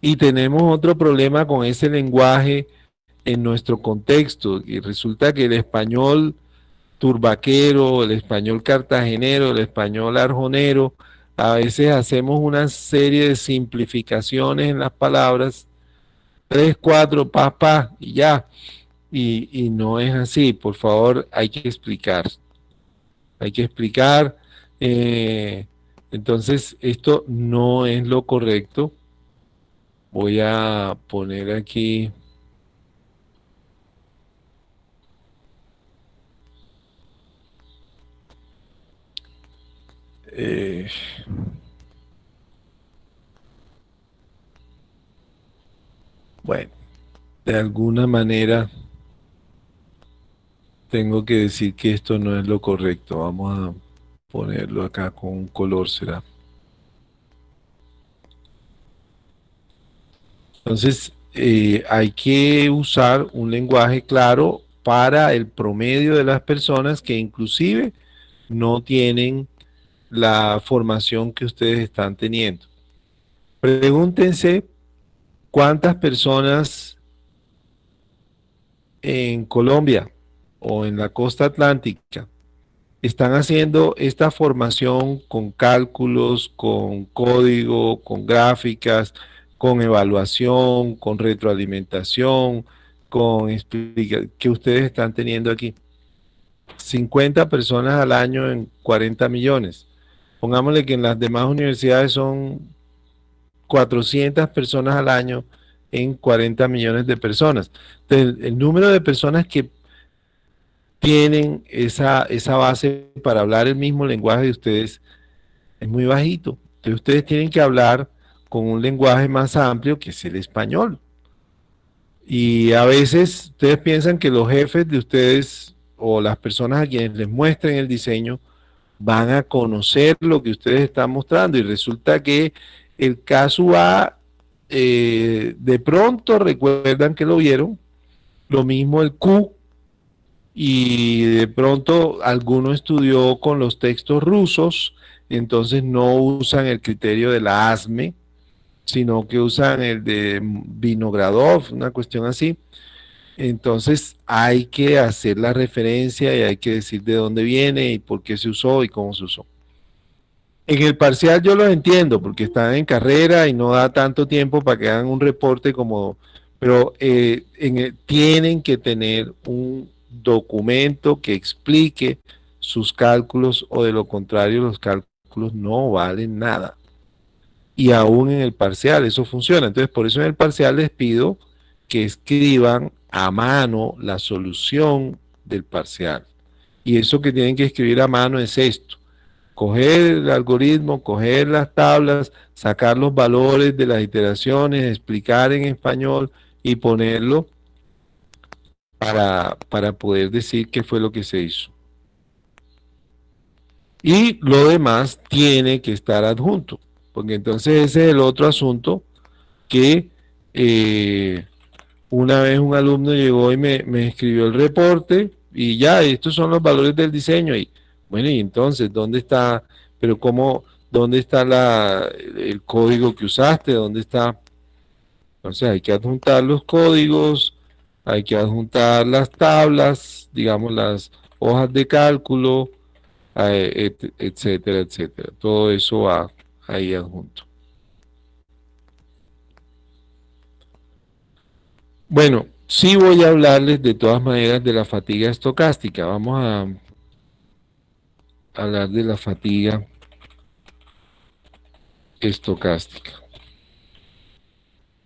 Y tenemos otro problema con ese lenguaje en nuestro contexto. Y resulta que el español turbaquero, el español cartagenero, el español arjonero, a veces hacemos una serie de simplificaciones en las palabras, tres, cuatro, pa, pa, y ya. Y, no es así, por favor, hay que explicar. Hay que explicar. Eh, entonces, esto no es lo correcto. Voy a poner aquí Eh, bueno, de alguna manera tengo que decir que esto no es lo correcto. Vamos a ponerlo acá con un color, será. Entonces, eh, hay que usar un lenguaje claro para el promedio de las personas que inclusive no tienen la formación que ustedes están teniendo. Pregúntense cuántas personas en Colombia o en la costa atlántica están haciendo esta formación con cálculos, con código, con gráficas, con evaluación, con retroalimentación, con que ustedes están teniendo aquí. 50 personas al año en 40 millones. Pongámosle que en las demás universidades son 400 personas al año en 40 millones de personas. Entonces, el, número de personas que tienen esa, esa base para hablar el mismo lenguaje de ustedes es muy bajito. Entonces ustedes tienen que hablar con un lenguaje más amplio que es el español. Y a veces ustedes piensan que los jefes de ustedes o las personas a quienes les muestren el diseño van a conocer lo que ustedes están mostrando y resulta que el caso A, eh, de pronto recuerdan que lo vieron, lo mismo el Q, y de pronto alguno estudió con los textos rusos, entonces no usan el criterio de la ASME, sino que usan el de Vinogradov, una cuestión así. Entonces hay que hacer la referencia y hay que decir de dónde viene y por qué se usó y cómo se usó. En el parcial yo lo entiendo porque están en carrera y no da tanto tiempo para que hagan un reporte como, pero eh, tienen que tener un documento que explique sus cálculos o de lo contrario los cálculos no valen nada. Y aún en el parcial eso funciona. Entonces por eso en el parcial les pido que escriban a mano la solución del parcial. Y eso que tienen que escribir a mano es esto. Coger el algoritmo, coger las tablas, sacar los valores de las iteraciones, explicar en español y ponerlo para, para poder decir qué fue lo que se hizo. Y lo demás tiene que estar adjunto, porque entonces ese es el otro asunto que eh, una vez un alumno llegó y me, escribió el reporte y ya, estos son los valores del diseño. Y bueno, y entonces, ¿dónde está? Pero cómo, ¿dónde está la, el código que usaste? ¿Dónde está? Entonces hay que adjuntar los códigos, hay que adjuntar las tablas, digamos las hojas de cálculo, eh, etcétera, etcétera. Todo eso va ahí adjunto. Bueno, sí voy a hablarles de todas maneras de la fatiga estocástica. Vamos a hablar de la fatiga estocástica.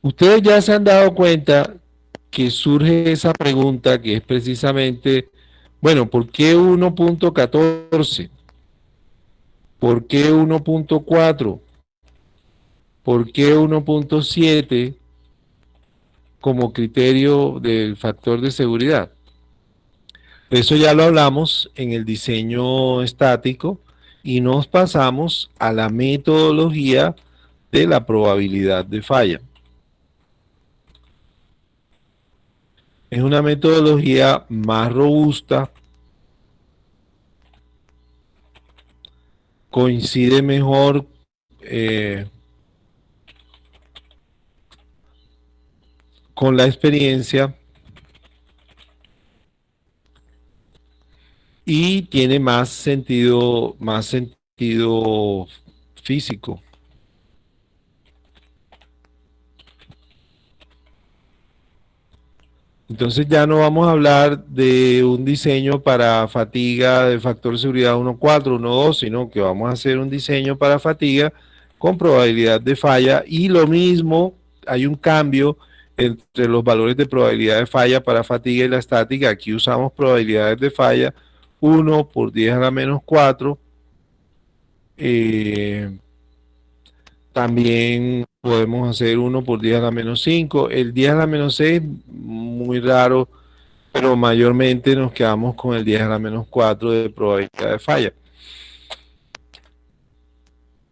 Ustedes ya se han dado cuenta que surge esa pregunta que es precisamente, bueno, ¿por qué 1.14? ¿Por qué 1.4? ¿Por qué 1.7 como criterio del factor de seguridad? Eso ya lo hablamos en el diseño estático y nos pasamos a la metodología de la probabilidad de falla. Es una metodología más robusta, coincide mejor eh, con la experiencia y tiene más sentido, más sentido físico. Entonces ya no vamos a hablar de un diseño para fatiga de factor de seguridad 1.4, 1.2, sino que vamos a hacer un diseño para fatiga con probabilidad de falla y lo mismo, hay un cambio entre los valores de probabilidad de falla para fatiga y la estática. Aquí usamos probabilidades de falla 1 por 10 a la menos 4. Eh, también podemos hacer 1 por 10 a la menos 5. El 10 a la menos 6, muy raro, pero mayormente nos quedamos con el 10 a la menos 4 de probabilidad de falla.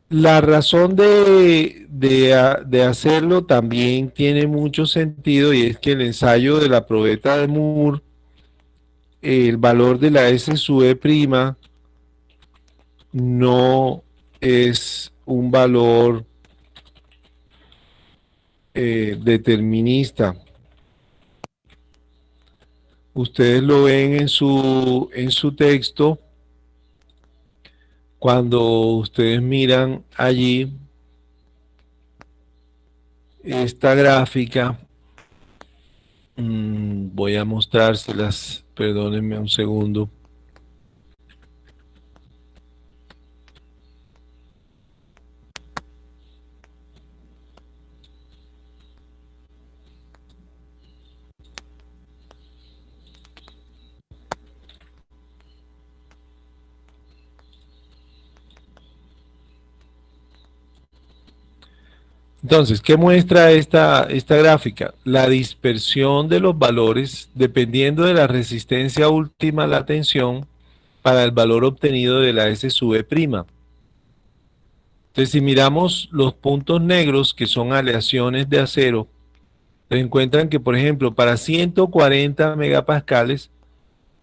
La razón de, de, hacerlo también tiene mucho sentido y es que el ensayo de la probeta de Moore el valor de la S sub E prima no es un valor eh, determinista. Ustedes lo ven en su, en su texto. Cuando ustedes miran allí esta gráfica, mm, voy a mostrárselas Perdónenme un segundo. Entonces, ¿qué muestra esta, esta gráfica? La dispersión de los valores dependiendo de la resistencia última a la tensión para el valor obtenido de la S sub E prima. Entonces, si miramos los puntos negros, que son aleaciones de acero, se encuentran que, por ejemplo, para 140 megapascales,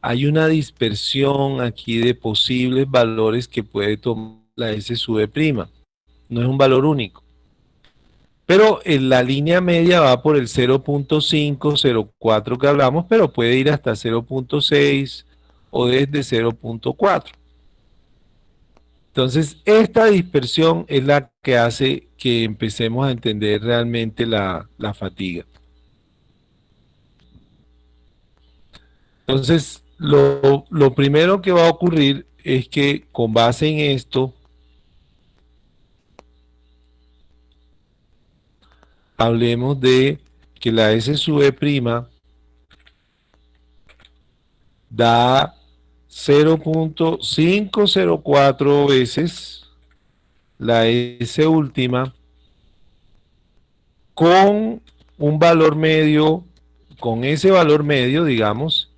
hay una dispersión aquí de posibles valores que puede tomar la S sub E prima. No es un valor único. Pero en la línea media va por el 0.5, 0.4 que hablamos, pero puede ir hasta 0.6 o desde 0.4. Entonces, esta dispersión es la que hace que empecemos a entender realmente la, la fatiga. Entonces, lo, lo primero que va a ocurrir es que con base en esto, hablemos de que la S sub E prima da 0.504 veces la S última con un valor medio, con ese valor medio, digamos,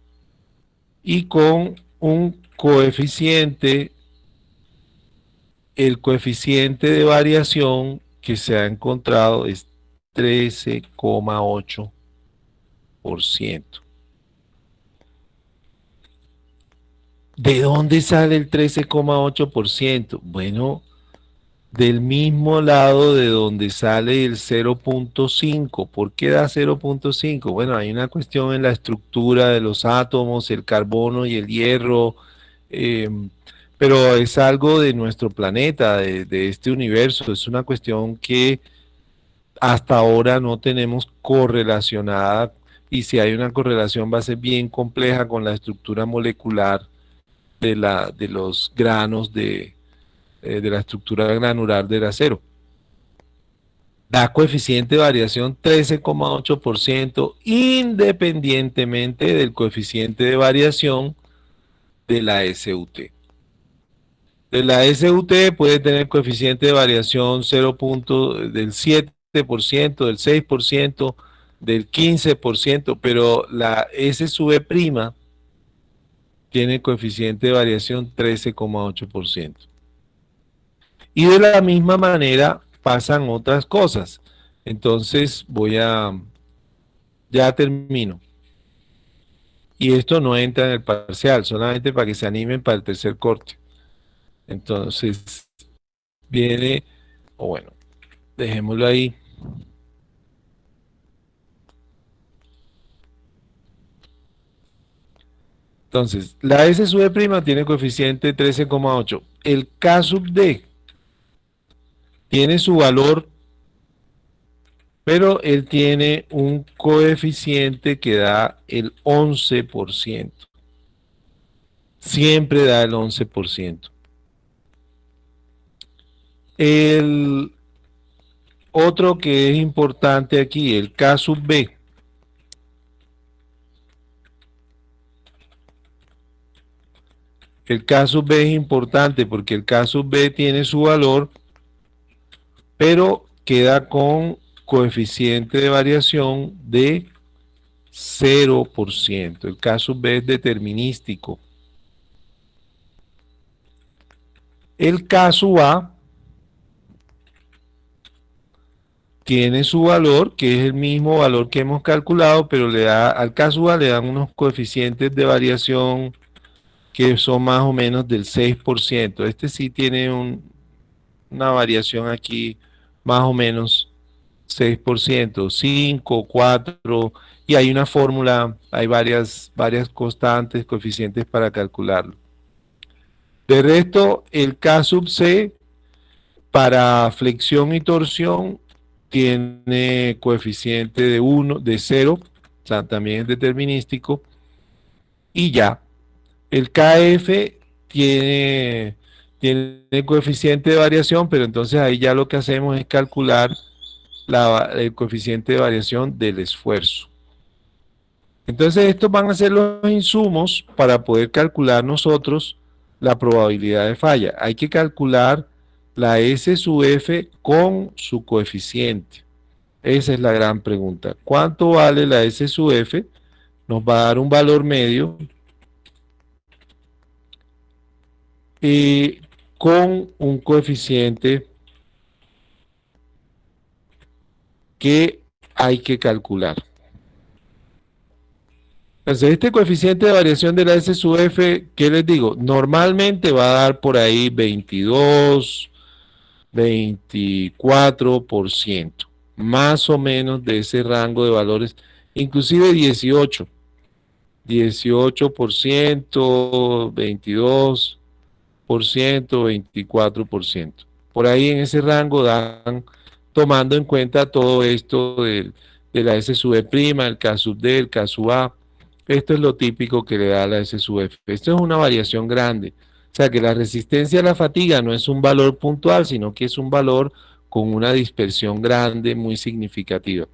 y con un coeficiente, el coeficiente de variación que se ha encontrado es 13,8%. ¿De dónde sale el 13,8%? Bueno, del mismo lado de donde sale el 0.5. ¿Por qué da 0.5? Bueno, hay una cuestión en la estructura de los átomos, el carbono y el hierro, em, pero es algo de nuestro planeta, de, de este universo. Es una cuestión que hasta ahora no tenemos correlacionada y si hay una correlación va a ser bien compleja con la estructura molecular de, la, de los granos de, eh, de la estructura granular del acero. Da coeficiente de variación 13,8% independientemente del coeficiente de variación de la SUT. De la SUT puede tener coeficiente de variación 0. del 7%, del 6%, del 15%, pero la S sube prima tiene coeficiente de variación 13,8%. Y de la misma manera pasan otras cosas. Entonces voy a... Ya termino. Y esto no entra en el parcial, solamente para que se animen para el tercer corte. Entonces, viene, o bueno, dejémoslo ahí. Entonces, la S sub prima tiene coeficiente 13,8. El K sub D tiene su valor, pero él tiene un coeficiente que da el 11%. Siempre da el 11%. El otro que es importante aquí, el K sub B. El sub B es importante porque el sub B tiene su valor pero queda con coeficiente de variación de 0%. El caso B es determinístico. El caso A tiene su valor, que es el mismo valor que hemos calculado, pero le da al caso A le dan unos coeficientes de variación que son más o menos del 6%. Este sí tiene una variación aquí más o menos 6%, 5, 4, y hay una fórmula, hay varias, varias constantes, coeficientes para calcularlo. De resto, el K sub C para flexión y torsión tiene coeficiente de 1, de 0, o sea, también es determinístico, y ya. El KF tiene tiene coeficiente de variación, pero entonces ahí ya lo que hacemos es calcular el coeficiente de variación del esfuerzo. Entonces estos van a ser los insumos para poder calcular nosotros la probabilidad de falla. Hay que calcular la S sub F con su coeficiente. Esa es la gran pregunta. ¿Cuánto vale la S sub F? Nos va a dar un valor medio. Y con un coeficiente que hay que calcular. Entonces, este coeficiente de variación de la S sub F, ¿qué les digo? Normalmente va a dar por ahí 22, 24%, más o menos de ese rango de valores, inclusive 18, 18%, 22%, 24%. Por ahí en ese rango dan, tomando en cuenta todo esto de, la S sub e prima, el K sub D, el K sub A. Esto es lo típico que le da la S sub F. Esto es una variación grande. O sea que la resistencia a la fatiga no es un valor puntual, sino que es un valor con una dispersión grande, muy significativa.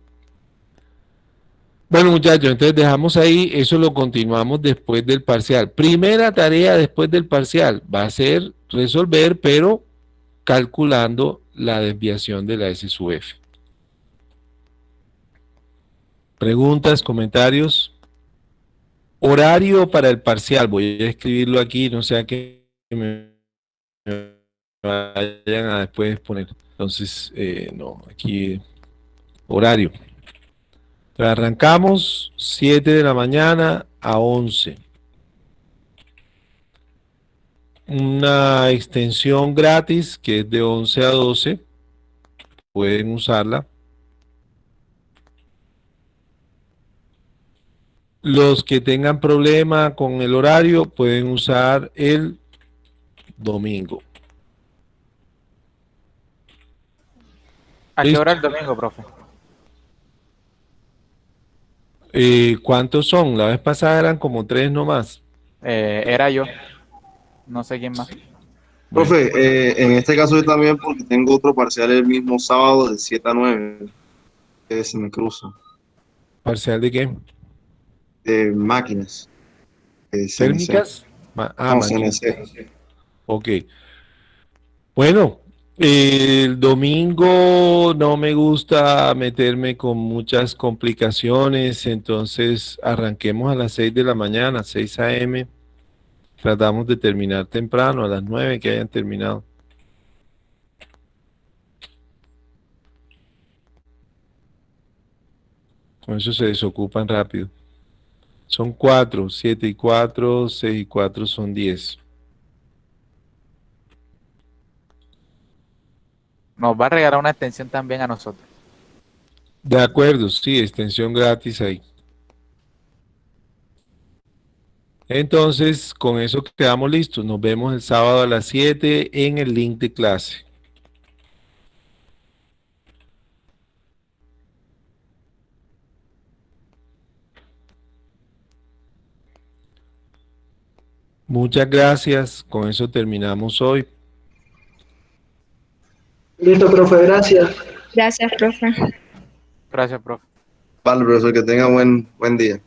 Bueno muchachos, entonces dejamos ahí, eso lo continuamos después del parcial. Primera tarea después del parcial va a ser resolver, pero calculando la desviación de la S F. Preguntas, comentarios. Horario para el parcial, voy a escribirlo aquí, no sea que me vayan a después poner. Entonces, eh, no, aquí horario. Arrancamos 7 de la mañana a 11. una extensión gratis que es de 11 a 12. Pueden usarla. Los que tengan problema con el horario pueden usar el domingo.
¿A qué hora el domingo, profe?
Eh, ¿Cuántos son? La vez pasada eran como tres nomás.
Eh, era yo. No sé quién más.
Profe, eh, en este caso yo también porque tengo otro parcial el mismo sábado de 7 a 9, que se me cruza,
¿Parcial de qué?
de máquinas. de
ah,
No,
máquinas.
CNC.
Ok. Bueno, el domingo no me gusta meterme con muchas complicaciones, entonces arranquemos a las 6 de la mañana, 6 a.m. Tratamos de terminar temprano, a las 9 que hayan terminado. Con eso se desocupan rápido. Son 4, 7 y 4, 6 y 4 son 10.
Nos va a regalar una extensión también a nosotros.
De acuerdo, sí, extensión gratis ahí. Entonces, con eso quedamos listos. Nos vemos el sábado a las 7 en el link de clase. Muchas gracias. Con eso terminamos hoy.
Listo, profe, gracias.
Gracias, profe.
Gracias, profe.
Vale, profesor, que tenga buen, buen día.